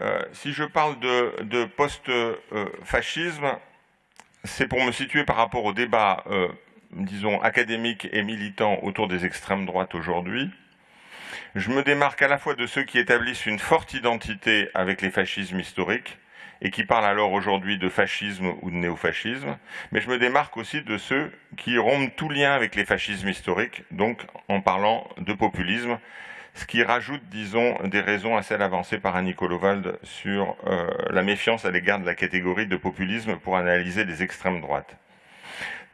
Euh, si je parle de, post-fascisme, c'est pour me situer par rapport au débat, euh, disons, académique et militant autour des extrêmes droites aujourd'hui. Je me démarque à la fois de ceux qui établissent une forte identité avec les fascismes historiques et qui parlent alors aujourd'hui de fascisme ou de néofascisme, mais je me démarque aussi de ceux qui rompent tout lien avec les fascismes historiques, donc en parlant de populisme, ce qui rajoute, disons, des raisons à celles avancées par Annie Kolovald sur euh, la méfiance à l'égard de la catégorie de populisme pour analyser les extrêmes droites.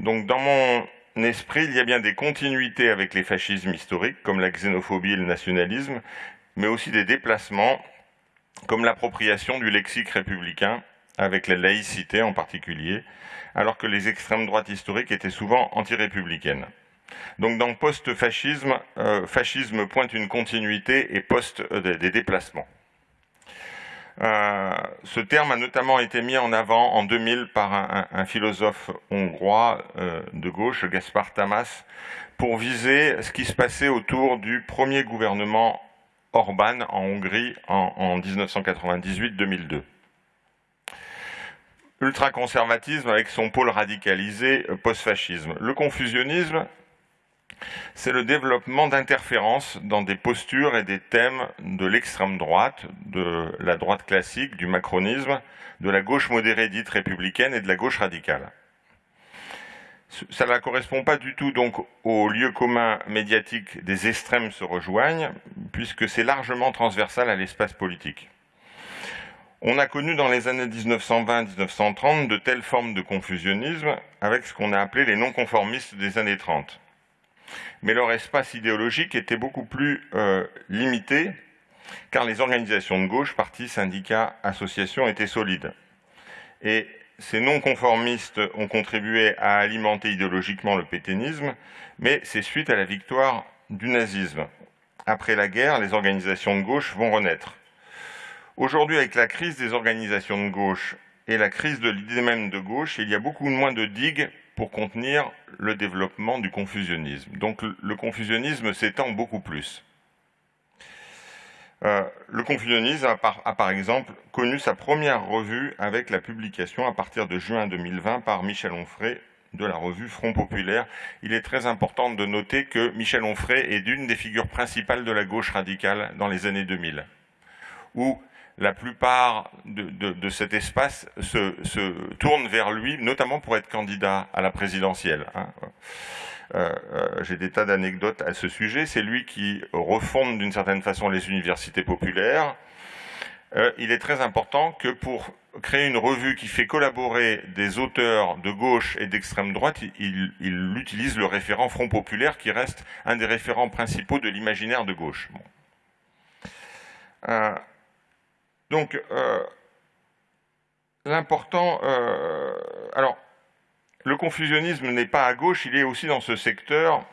Donc dans mon esprit, il y a bien des continuités avec les fascismes historiques, comme la xénophobie et le nationalisme, mais aussi des déplacements, comme l'appropriation du lexique républicain, avec la laïcité en particulier, alors que les extrêmes droites historiques étaient souvent anti-républicaines. Donc dans post-fascisme, euh, fascisme pointe une continuité et post euh, des déplacements. Euh, ce terme a notamment été mis en avant en 2000 par un, philosophe hongrois euh, de gauche, Gaspar Tamas, pour viser ce qui se passait autour du premier gouvernement Orban en Hongrie en, en 1998-2002. Ultraconservatisme avec son pôle radicalisé euh, post-fascisme. Le confusionnisme, c'est le développement d'interférences dans des postures et des thèmes de l'extrême droite, de la droite classique, du macronisme, de la gauche modérée dite républicaine et de la gauche radicale. Ça ne correspond pas du tout donc au lieu commun médiatique des extrêmes se rejoignent, puisque c'est largement transversal à l'espace politique. On a connu dans les années 1920-1930 de telles formes de confusionnisme avec ce qu'on a appelé les non-conformistes des années 30 mais leur espace idéologique était beaucoup plus euh, limité, car les organisations de gauche, partis, syndicats, associations, étaient solides. Et ces non-conformistes ont contribué à alimenter idéologiquement le pétainisme, mais c'est suite à la victoire du nazisme. Après la guerre, les organisations de gauche vont renaître. Aujourd'hui, avec la crise des organisations de gauche et la crise de l'idée même de gauche, il y a beaucoup moins de digues pour contenir le développement du confusionnisme. Donc le confusionnisme s'étend beaucoup plus. Euh, le confusionnisme a par, exemple connu sa première revue avec la publication à partir de juin 2020 par Michel Onfray de la revue Front Populaire. Il est très important de noter que Michel Onfray est d'une des figures principales de la gauche radicale dans les années 2000, où la plupart de, cet espace se, se, tournent vers lui, notamment pour être candidat à la présidentielle. Hein. Euh, euh, j'ai des tas d'anecdotes à ce sujet. C'est lui qui refonde d'une certaine façon les universités populaires. Euh, il est très important que pour créer une revue qui fait collaborer des auteurs de gauche et d'extrême droite, il, il, utilise le référent Front Populaire qui reste un des référents principaux de l'imaginaire de gauche. Donc, euh, l'important... Euh, alors, le confusionnisme n'est pas à gauche, il est aussi dans ce secteur,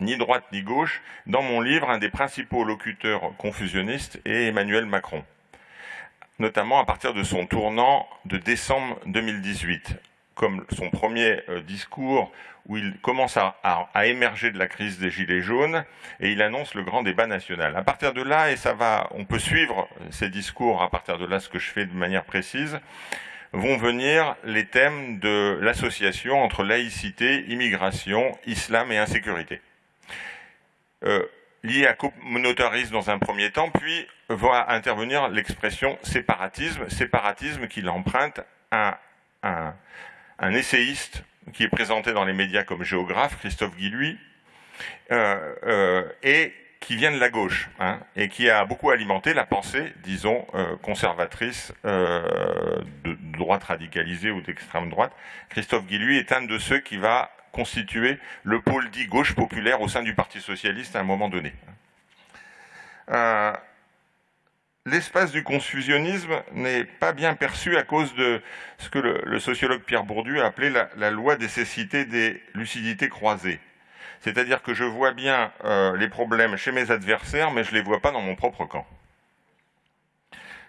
ni droite ni gauche. Dans mon livre, un des principaux locuteurs confusionnistes est Emmanuel Macron, notamment à partir de son tournant de décembre 2018. Comme son premier euh, discours où il commence à, émerger de la crise des Gilets jaunes et il annonce le grand débat national. À partir de là, et ça va, on peut suivre ces discours à partir de là, ce que je fais de manière précise, vont venir les thèmes de l'association entre laïcité, immigration, islam et insécurité. Euh, lié à communautarisme dans un premier temps, puis va intervenir l'expression séparatisme, séparatisme qu'il emprunte à un, essayiste qui est présenté dans les médias comme géographe, Christophe Guilluy, euh, euh, et qui vient de la gauche, hein, et qui a beaucoup alimenté la pensée, disons, euh, conservatrice de droite radicalisée ou d'extrême droite. Christophe Guilluy est un de ceux qui va constituer le pôle dit gauche populaire au sein du Parti socialiste à un moment donné. L'espace du confusionnisme n'est pas bien perçu à cause de ce que le, sociologue Pierre Bourdieu a appelé la, loi des des lucidités croisées. C'est-à-dire que je vois bien euh, les problèmes chez mes adversaires, mais je ne les vois pas dans mon propre camp.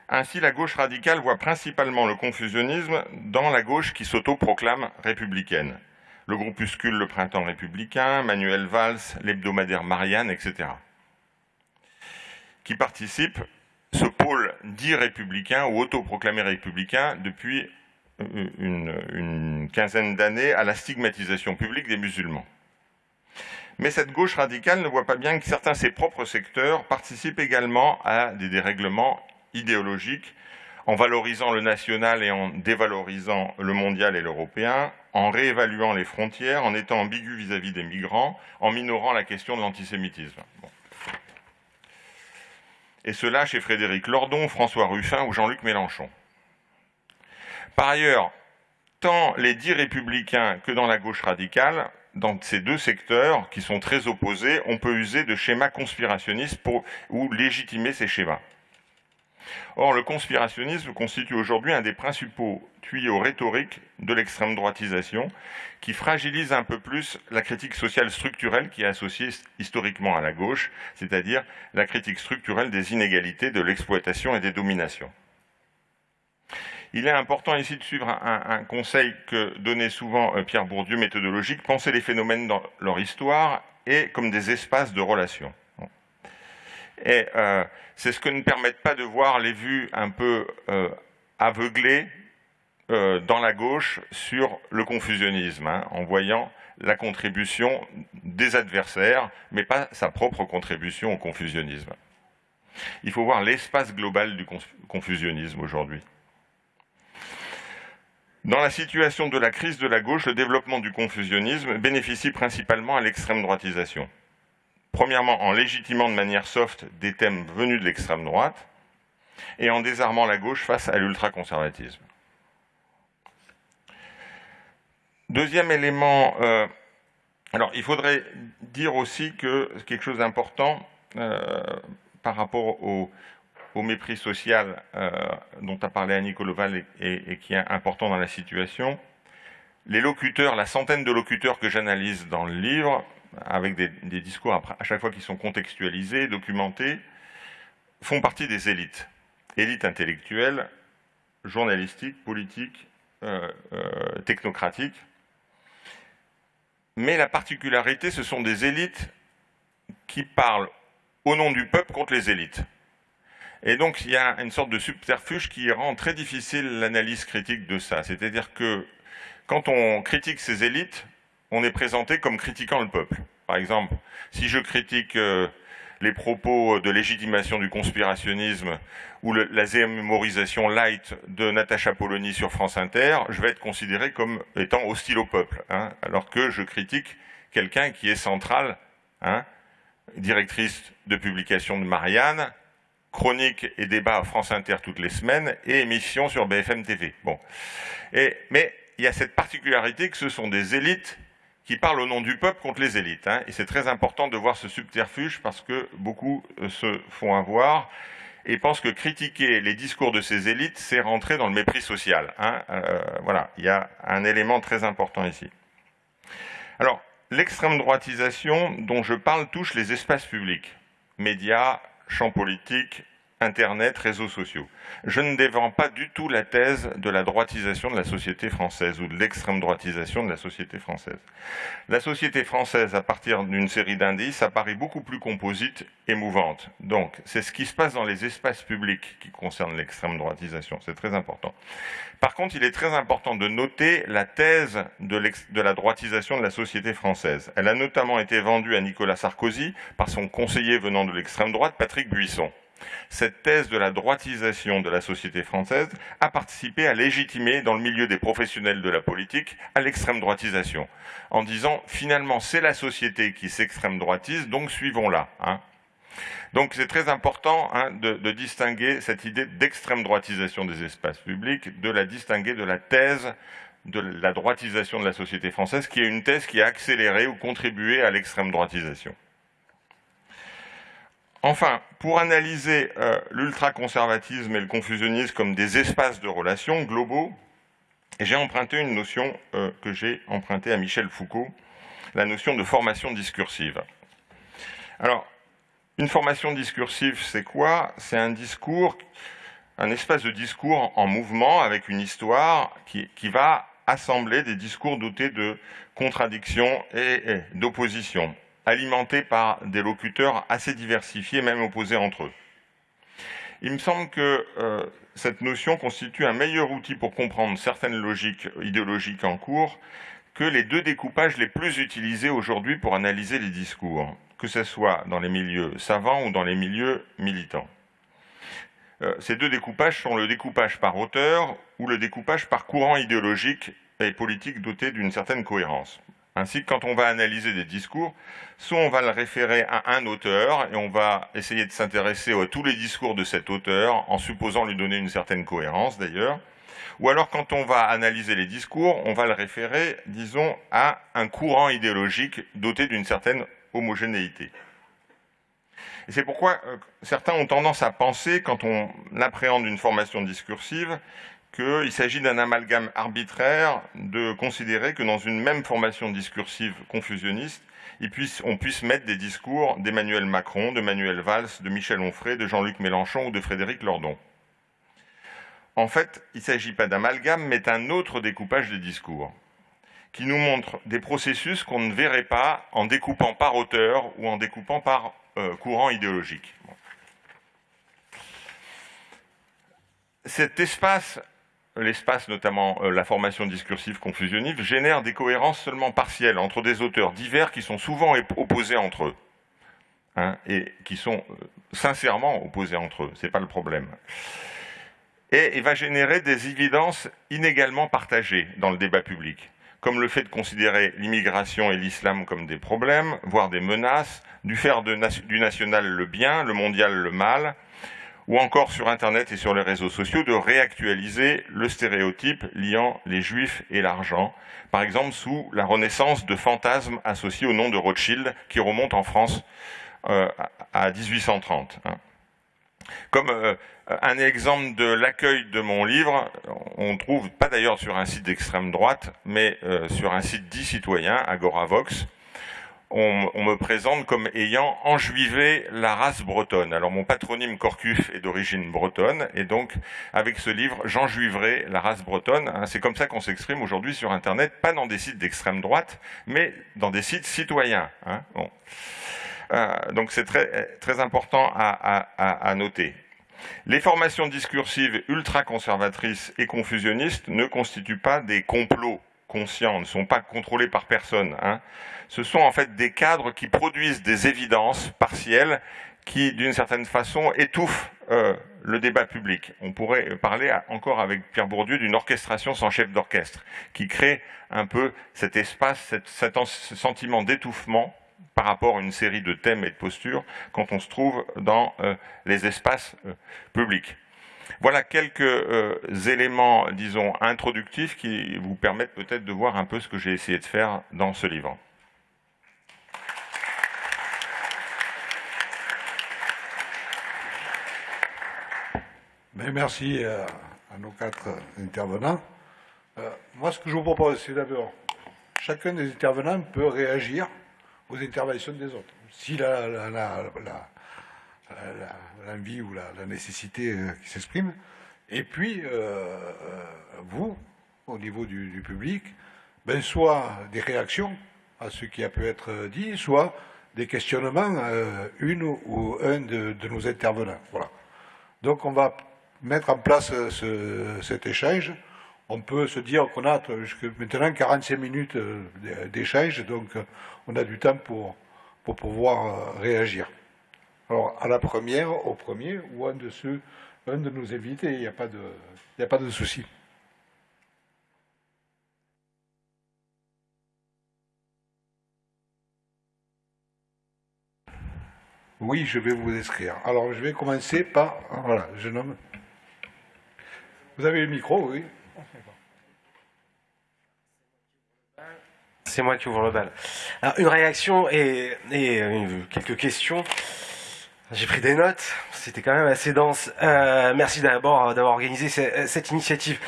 Ainsi, la gauche radicale voit principalement le confusionnisme dans la gauche qui s'autoproclame républicaine. Le groupuscule Le Printemps républicain, Manuel Valls, l'hebdomadaire Marianne, etc. Qui participent, ce pôle dit républicain ou autoproclamé républicain depuis euh, une, quinzaine d'années à la stigmatisation publique des musulmans. Mais cette gauche radicale ne voit pas bien que certains de ses propres secteurs participent également à des dérèglements idéologiques en valorisant le national et en dévalorisant le mondial et l'européen, en réévaluant les frontières, en étant ambigu vis-à-vis des migrants, en minorant la question de l'antisémitisme. Et cela chez Frédéric Lordon, François Ruffin ou Jean-Luc Mélenchon. Par ailleurs, tant les dits républicains que dans la gauche radicale dans ces deux secteurs qui sont très opposés, on peut user de schémas conspirationnistes pour, ou légitimer ces schémas. Or, le conspirationnisme constitue aujourd'hui un des principaux tuyaux rhétoriques de l'extrême droitisation qui fragilise un peu plus la critique sociale structurelle qui est associée historiquement à la gauche, c'est-à-dire la critique structurelle des inégalités, de l'exploitation et des dominations. Il est important ici de suivre un, conseil que donnait souvent euh, Pierre Bourdieu, méthodologique, penser les phénomènes dans leur histoire et comme des espaces de relations. Et euh, c'est ce que ne permettent pas de voir les vues un peu euh, aveuglées dans la gauche sur le confusionnisme, hein, en voyant la contribution des adversaires, mais pas sa propre contribution au confusionnisme. Il faut voir l'espace global du confusionnisme aujourd'hui. Dans la situation de la crise de la gauche, le développement du confusionnisme bénéficie principalement à l'extrême droitisation. Premièrement, en légitimant de manière soft des thèmes venus de l'extrême droite, et en désarmant la gauche face à l'ultraconservatisme. Deuxième élément, euh, alors il faudrait dire aussi que quelque chose d'important euh, par rapport au, mépris social euh, dont a parlé Annie Coloval et, qui est important dans la situation, les locuteurs, la centaine de locuteurs que j'analyse dans le livre, avec des, discours à chaque fois qui sont contextualisés, documentés, font partie des élites. Élites intellectuelles, journalistiques, politiques, euh, euh, technocratiques. Mais la particularité, ce sont des élites qui parlent au nom du peuple contre les élites. Et donc, il y a une sorte de subterfuge qui rend très difficile l'analyse critique de ça. C'est-à-dire que quand on critique ces élites, on est présenté comme critiquant le peuple. Par exemple, si je critique euh, les propos de légitimation du conspirationnisme ou la zémorisation light de Natacha Polony sur France Inter, je vais être considéré comme étant hostile au peuple, hein, alors que je critique quelqu'un qui est central, hein, directrice de publication de Marianne, chronique et débat à France Inter toutes les semaines et émission sur BFM TV. Mais il y a cette particularité que ce sont des élites qui parlent au nom du peuple contre les élites. Hein, et c'est très important de voir ce subterfuge parce que beaucoup euh, se font avoir et pensent que critiquer les discours de ces élites, c'est rentrer dans le mépris social. Hein. Euh, voilà, il y a un élément très important ici. Alors, l'extrême droitisation dont je parle touche les espaces publics, médias, champ politique, Internet, réseaux sociaux. Je ne défends pas du tout la thèse de la droitisation de la société française ou de l'extrême droitisation de la société française. La société française, à partir d'une série d'indices, apparaît beaucoup plus composite et mouvante. Donc, c'est ce qui se passe dans les espaces publics qui concerne l'extrême droitisation. C'est très important. Par contre, il est très important de noter la thèse de, de la droitisation de la société française. Elle a notamment été vendue à Nicolas Sarkozy par son conseiller venant de l'extrême droite, Patrick Buisson. Cette thèse de la droitisation de la société française a participé à légitimer dans le milieu des professionnels de la politique à l'extrême droitisation, en disant finalement c'est la société qui s'extrême droitise, donc suivons-la. Hein. Donc c'est très important hein, de, de, distinguer cette idée d'extrême droitisation des espaces publics, de la distinguer de la thèse de la droitisation de la société française, qui est une thèse qui a accéléré ou contribué à l'extrême droitisation. Enfin, pour analyser euh, l'ultraconservatisme et le confusionnisme comme des espaces de relations globaux, j'ai emprunté une notion euh, que j'ai empruntée à Michel Foucault, la notion de formation discursive. Alors, une formation discursive, c'est quoi? C'est un discours, un espace de discours en mouvement avec une histoire qui, va assembler des discours dotés de contradictions et d'oppositions alimentés par des locuteurs assez diversifiés, même opposés entre eux. Il me semble que euh, cette notion constitue un meilleur outil pour comprendre certaines logiques idéologiques en cours que les deux découpages les plus utilisés aujourd'hui pour analyser les discours, que ce soit dans les milieux savants ou dans les milieux militants. Euh, ces deux découpages sont le découpage par auteur ou le découpage par courant idéologique et politique doté d'une certaine cohérence. Ainsi quand on va analyser des discours, soit on va le référer à un auteur et on va essayer de s'intéresser à tous les discours de cet auteur en supposant lui donner une certaine cohérence d'ailleurs, ou alors quand on va analyser les discours, on va le référer, disons, à un courant idéologique doté d'une certaine homogénéité. C'est pourquoi euh, certains ont tendance à penser, quand on appréhende une formation discursive, qu'il s'agit d'un amalgame arbitraire de considérer que dans une même formation discursive confusionniste, on puisse mettre des discours d'Emmanuel Macron, de Manuel Valls, de Michel Onfray, de Jean-Luc Mélenchon ou de Frédéric Lordon. En fait, il ne s'agit pas d'amalgame, mais d'un autre découpage des discours, qui nous montre des processus qu'on ne verrait pas en découpant par auteur ou en découpant par euh, courant idéologique. Cet espace l'espace, notamment euh, la formation discursive confusionniste, génère des cohérences seulement partielles entre des auteurs divers qui sont souvent opposés entre eux. Hein, et qui sont euh, sincèrement opposés entre eux, ce n'est pas le problème. Et il va générer des évidences inégalement partagées dans le débat public, comme le fait de considérer l'immigration et l'islam comme des problèmes, voire des menaces, du faire du national le bien, le mondial le mal, ou encore sur Internet et sur les réseaux sociaux, de réactualiser le stéréotype liant les juifs et l'argent, par exemple sous la renaissance de fantasmes associés au nom de Rothschild qui remonte en France euh, à 1830. Hein. Comme euh, un exemple de l'accueil de mon livre, on trouve, pas d'ailleurs sur un site d'extrême droite, mais euh, sur un site dit citoyen, Agoravox, on, me présente comme ayant enjuivé la race bretonne. Alors mon patronyme Corcuf est d'origine bretonne, et donc avec ce livre, j'enjuiverai la race bretonne. Hein, c'est comme ça qu'on s'exprime aujourd'hui sur Internet, pas dans des sites d'extrême droite, mais dans des sites citoyens. Hein. Euh, donc c'est très, très important à noter. Les formations discursives ultra-conservatrices et confusionnistes ne constituent pas des complots conscients, ne sont pas contrôlés par personne. Hein. Ce sont en fait des cadres qui produisent des évidences partielles qui, d'une certaine façon, étouffent euh, le débat public. On pourrait parler encore avec Pierre Bourdieu d'une orchestration sans chef d'orchestre, qui crée un peu cet espace, cet, cet sentiment d'étouffement par rapport à une série de thèmes et de postures quand on se trouve dans euh, les espaces euh, publics. Voilà quelques euh, éléments, disons, introductifs qui vous permettent peut-être de voir un peu ce que j'ai essayé de faire dans ce livre.
Ben, merci euh, à, nos quatre intervenants. Euh, moi, ce que je vous propose, c'est d'abord, chacun des intervenants peut réagir aux interventions des autres. Si la, l'envie ou la, nécessité qui s'exprime. Et puis, vous, au niveau du, public, ben, soit des réactions à ce qui a pu être dit, soit des questionnements à une ou un de, nos intervenants. Voilà. Donc on va mettre en place cet échange on peut se dire qu'on a maintenant 45 minutes euh, d'échange, donc euh, on a du temps pour, pour pouvoir euh, réagir. Alors, à la première, au premier, ou un de ceux, un de nos invités, il n'y a pas de, il a pas de souci. Oui, je vais vous inscrire. Alors, je vais commencer par, voilà, jeune homme. Vous avez le micro, oui.
C'est moi qui ouvre le bal. Alors, une réaction et, euh, quelques questions. J'ai pris des notes, c'était quand même assez dense. Euh, merci d'abord euh, d'avoir organisé cette initiative.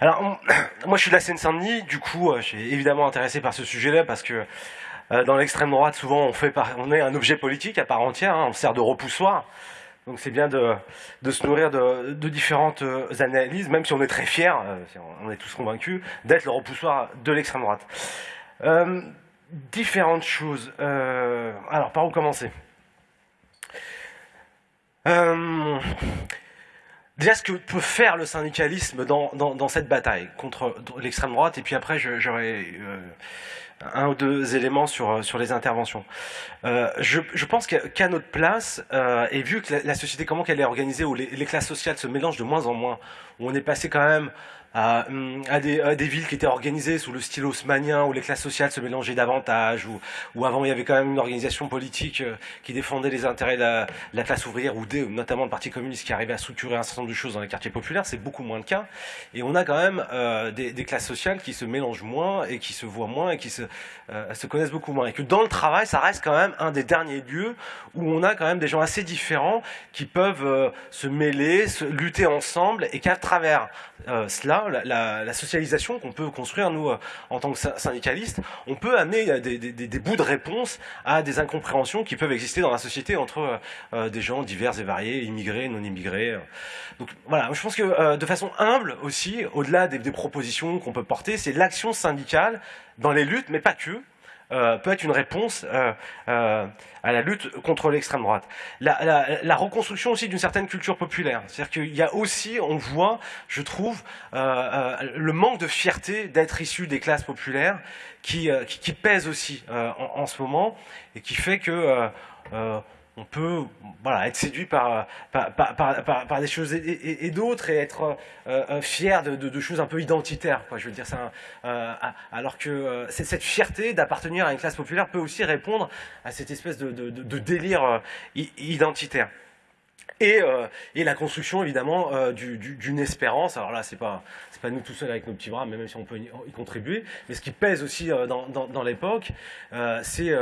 Alors, moi je suis de la Seine-Saint-Denis, du coup je suis évidemment intéressé par ce sujet-là parce que dans l'extrême droite, souvent on, est un objet politique à part entière, hein, on sert de repoussoir. Donc c'est bien de, se nourrir de, différentes euh, analyses, même si on est très fiers, euh, on est tous convaincus, d'être le repoussoir de l'extrême droite. Euh, différentes choses. alors, par où commencer? Déjà, ce que peut faire le syndicalisme dans, cette bataille contre l'extrême droite, et puis après, j'aurais un ou deux éléments sur, euh, les interventions. Euh, je, pense qu'à notre place, euh, et vu que la, société, comment qu'elle est organisée, où les, classes sociales se mélangent de moins en moins, où on est passé quand même à, à, des, à, des, villes qui étaient organisées sous le style haussmanien, où les classes sociales se mélangeaient davantage, où, où avant il y avait quand même une organisation politique euh, qui défendait les intérêts de la, la classe ouvrière, ou des, notamment le Parti communiste qui arrivait à structurer un certain nombre de choses dans les quartiers populaires, c'est beaucoup moins le cas. Et on a quand même euh, des, des, classes sociales qui se mélangent moins et qui se voient moins et qui se, euh, se connaissent beaucoup moins. Et que dans le travail, ça reste quand même un des derniers lieux où on a quand même des gens assez différents qui peuvent euh, se mêler, se lutter ensemble et qu'à travers cela, la, socialisation qu'on peut construire, nous, euh, en tant que syndicalistes, on peut amener euh, des, bouts de réponse à des incompréhensions qui peuvent exister dans la société entre euh, des gens divers et variés, immigrés, non immigrés. Donc voilà, je pense que de façon humble aussi, au-delà des, des propositions qu'on peut porter, c'est l'action syndicale dans les luttes, mais pas que, euh, peut être une réponse euh, euh, à la lutte contre l'extrême droite. La, reconstruction aussi d'une certaine culture populaire. C'est-à-dire qu'il y a aussi, on voit, je trouve, le manque de fierté d'être issu des classes populaires qui, pèse aussi en, ce moment et qui fait que on peut voilà, être séduit par, par, des choses et, d'autres et être euh, euh, fier de, choses un peu identitaires. Quoi. Je veux dire, euh, alors que cette fierté d'appartenir à une classe populaire peut aussi répondre à cette espèce de délire identitaire. Euh, et, la construction évidemment euh, d'une espérance. Alors là, c'est pas pas nous tout seuls avec nos petits bras, même si on peut y contribuer. Mais ce qui pèse aussi euh, dans, l'époque, c'est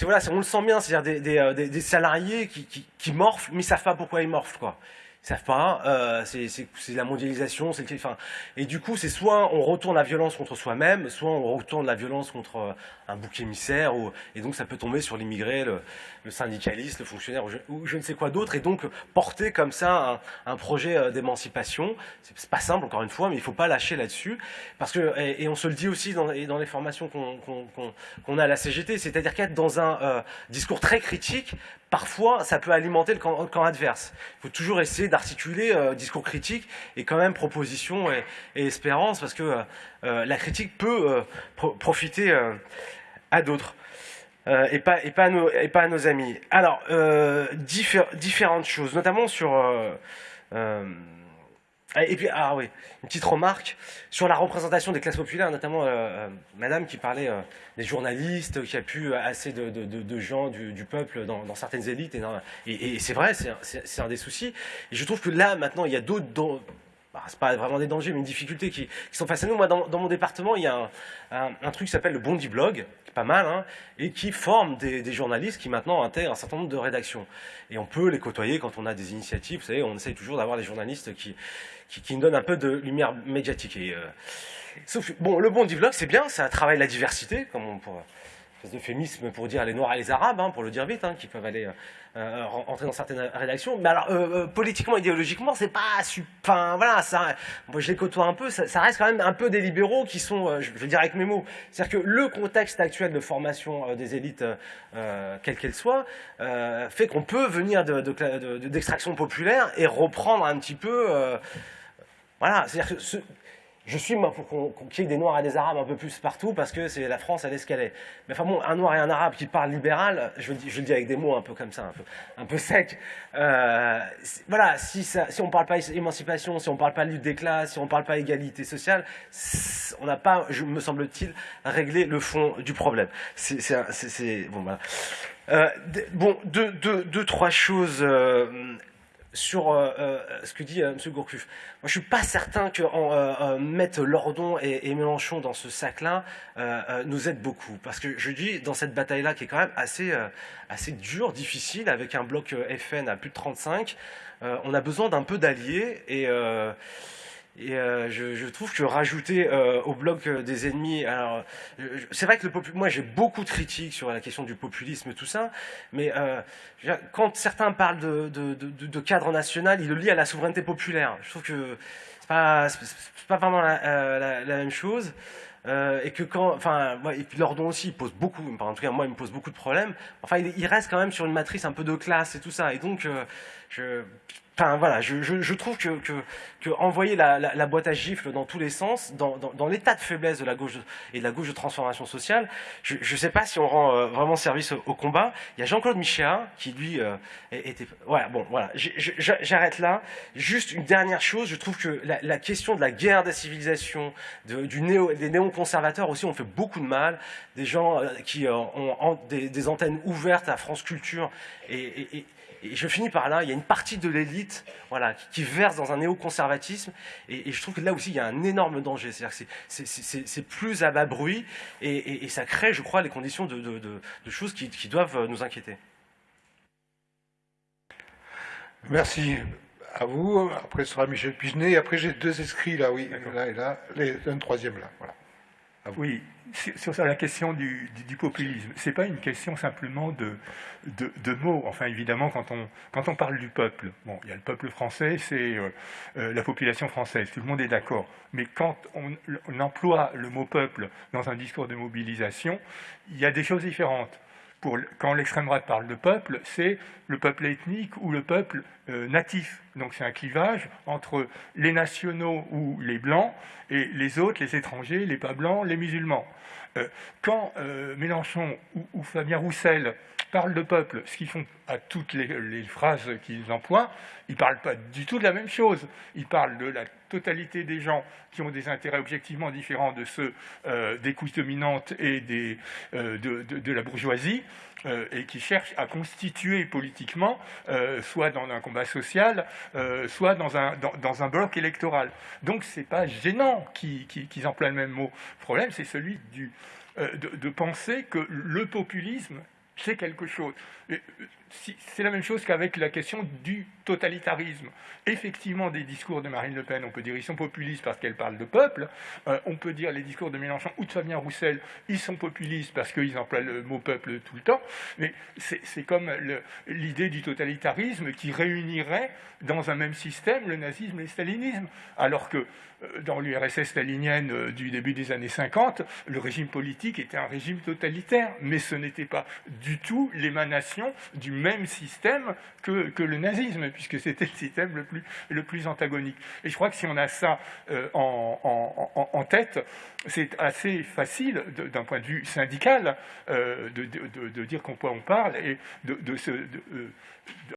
voilà, on le sent bien, c'est-à-dire des, salariés qui, qui, morflent, mais ils savent pas pourquoi ils morflent quoi savent pas, euh, c'est la mondialisation, c'est enfin, et du coup c'est soit on retourne la violence contre soi-même, soit on retourne la violence contre euh, un bouc émissaire, ou, et donc ça peut tomber sur l'immigré, le, le, syndicaliste, le fonctionnaire, ou je, ne sais quoi d'autre, et donc porter comme ça un, un projet euh, d'émancipation, c'est pas simple encore une fois, mais il faut pas lâcher là-dessus, parce que, et, on se le dit aussi dans, dans les formations qu'on a à la CGT, c'est-à-dire qu'être dans un euh, discours très critique, parfois ça peut alimenter le camp, adverse. Il faut toujours essayer d'articuler euh, discours critique et quand même proposition et, espérance, parce que euh, euh, la critique peut profiter à d'autres. et, pas, et, pas à nos, et pas à nos amis. Alors, différentes choses, notamment sur et puis, ah oui, une petite remarque sur la représentation des classes populaires, notamment euh, euh, Madame qui parlait euh, des journalistes, qui a pu assez de, gens du, peuple dans, certaines élites. Et, c'est vrai, c'est un des soucis. Et je trouve que là, maintenant, il y a d'autres bah, c'est pas vraiment des dangers, mais une difficulté qui, sont face à nous. Moi, dans, mon département, il y a un, truc qui s'appelle le Bondi Blog, qui est pas mal, hein, et qui forme des, journalistes qui maintenant intègrent un certain nombre de rédactions. Et on peut les côtoyer quand on a des initiatives. Vous savez, on essaye toujours d'avoir des journalistes qui, qui, qui, nous donnent un peu de lumière médiatique. Et, euh, sauf, bon, le Bondi Blog, c'est bien, ça travaille la diversité, comme on pourrait euphémisme pour dire les Noirs et les Arabes, hein, pour le dire vite, hein, qui peuvent aller euh, rentrer dans certaines rédactions. Mais alors, euh, euh, politiquement, idéologiquement, c'est pas... Enfin, voilà, ça, moi je les côtoie un peu, ça, reste quand même un peu des libéraux qui sont, je veux dire avec mes mots, c'est-à-dire que le contexte actuel de formation des élites, quelle qu'elle soit, fait qu'on peut venir d'extraction de, populaire et reprendre un petit peu... voilà, c'est-à-dire que je suis moi, pour qu'on qu y ait des Noirs et des Arabes un peu plus partout parce que c'est la France, elle est. Mais enfin bon, un Noir et un Arabe qui parle libéral, je le dis, avec des mots un peu comme ça, un peu, un secs. Euh, voilà, si, on ne parle pas émancipation, si on ne parle pas lutte des classes, si on ne parle pas égalité sociale, on n'a pas, me semble-t-il, réglé le fond du problème. C'est bon, voilà. Euh, bon, deux, deux, deux, trois choses. Euh, sur euh, euh, ce que dit euh, M. Gourcuff. Moi, je suis pas certain que en, mettre Lordon et, Mélenchon dans ce sac-là nous aide beaucoup. Parce que je dis, dans cette bataille-là, qui est quand même assez, assez dure, difficile, avec un bloc FN à plus de 35, on a besoin d'un peu d'alliés et et euh, je, trouve que rajouter euh, au bloc euh, des ennemis, alors c'est vrai que le moi j'ai beaucoup de critiques sur la question du populisme tout ça, mais quand certains parlent de, cadre national, ils le lient à la souveraineté populaire. Je trouve que c'est pas, pas vraiment la, même chose. Et que quand, enfin, et puis Lordon aussi, il pose beaucoup, en tout cas moi, il me pose beaucoup de problèmes. Enfin, il, il reste quand même sur une matrice un peu de classe et tout ça, et donc, je, Enfin voilà, je, je, je trouve que, que, que envoyer la, la, la, boîte à gifles dans tous les sens, dans, dans, dans l'état de faiblesse de la gauche et de la gauche de transformation sociale, je ne sais pas si on rend euh, vraiment service au, combat. Il y a Jean-Claude Michéa qui lui euh, était. Voilà, bon, voilà, j'arrête là. Juste une dernière chose, je trouve que la, la question de la guerre des civilisations, de, du néo, des néo-conservateurs aussi, ont fait beaucoup de mal. Des gens euh, qui ont des, des, antennes ouvertes à France Culture et, et et je finis par là, il y a une partie de l'élite voilà, qui, verse dans un néoconservatisme, et, et, je trouve que là aussi il y a un énorme danger, c'est-à-dire que c'est plus à bas bruit, et, et, ça crée, je crois, les conditions de, de, de, de choses qui, qui, doivent nous inquiéter.
Merci à vous. Après ce sera Michel Pigenet, après j'ai deux inscrits là, oui, là et là, un troisième là. Voilà.
Oui, sur la question du, populisme, c'est pas une question simplement de, mots. Enfin, évidemment, quand on, parle du peuple, bon, il y a le peuple français, c'est euh, euh, la population française, tout le monde est d'accord. Mais quand on, emploie le mot peuple dans un discours de mobilisation, il y a des choses différentes. Quand l'extrême droite parle de peuple, c'est le peuple ethnique ou le peuple euh, natif. Donc c'est un clivage entre les nationaux ou les blancs et les autres, les étrangers, les pas blancs, les musulmans. Euh, quand euh, Mélenchon ou, Fabien Roussel parlent de peuple, ce qu'ils font à toutes les, phrases qu'ils emploient, ils ne parlent pas du tout de la même chose. Ils parlent de la totalité des gens qui ont des intérêts objectivement différents de ceux euh, des couches dominantes et des, euh, de, la bourgeoisie, euh, et qui cherchent à constituer politiquement, soit dans un combat social, soit dans un, dans, un bloc électoral. Donc ce n'est pas gênant qu'ils qu qu emploient le même mot. Le problème, c'est celui du, de, de penser que le populisme c'est quelque chose. C'est la même chose qu'avec la question du totalitarisme. Effectivement, des discours de Marine Le Pen, on peut dire ils sont populistes parce qu'elle parle de peuple. Euh, on peut dire les discours de Mélenchon ou de Fabien Roussel, ils sont populistes parce qu'ils emploient le mot peuple tout le temps. Mais c'est comme l'idée du totalitarisme qui réunirait dans un même système le nazisme et le stalinisme. Alors que euh, dans l'URSS stalinienne euh, du début des années 50, le régime politique était un régime totalitaire, mais ce n'était pas du tout l'émanation du même système que, que, le nazisme, puisque c'était le système le plus, le plus antagonique. Et je crois que si on a ça euh, en, en, en, tête, c'est assez facile, d'un point de vue syndical, euh, de, de, de, dire qu'on on parle et de, de se...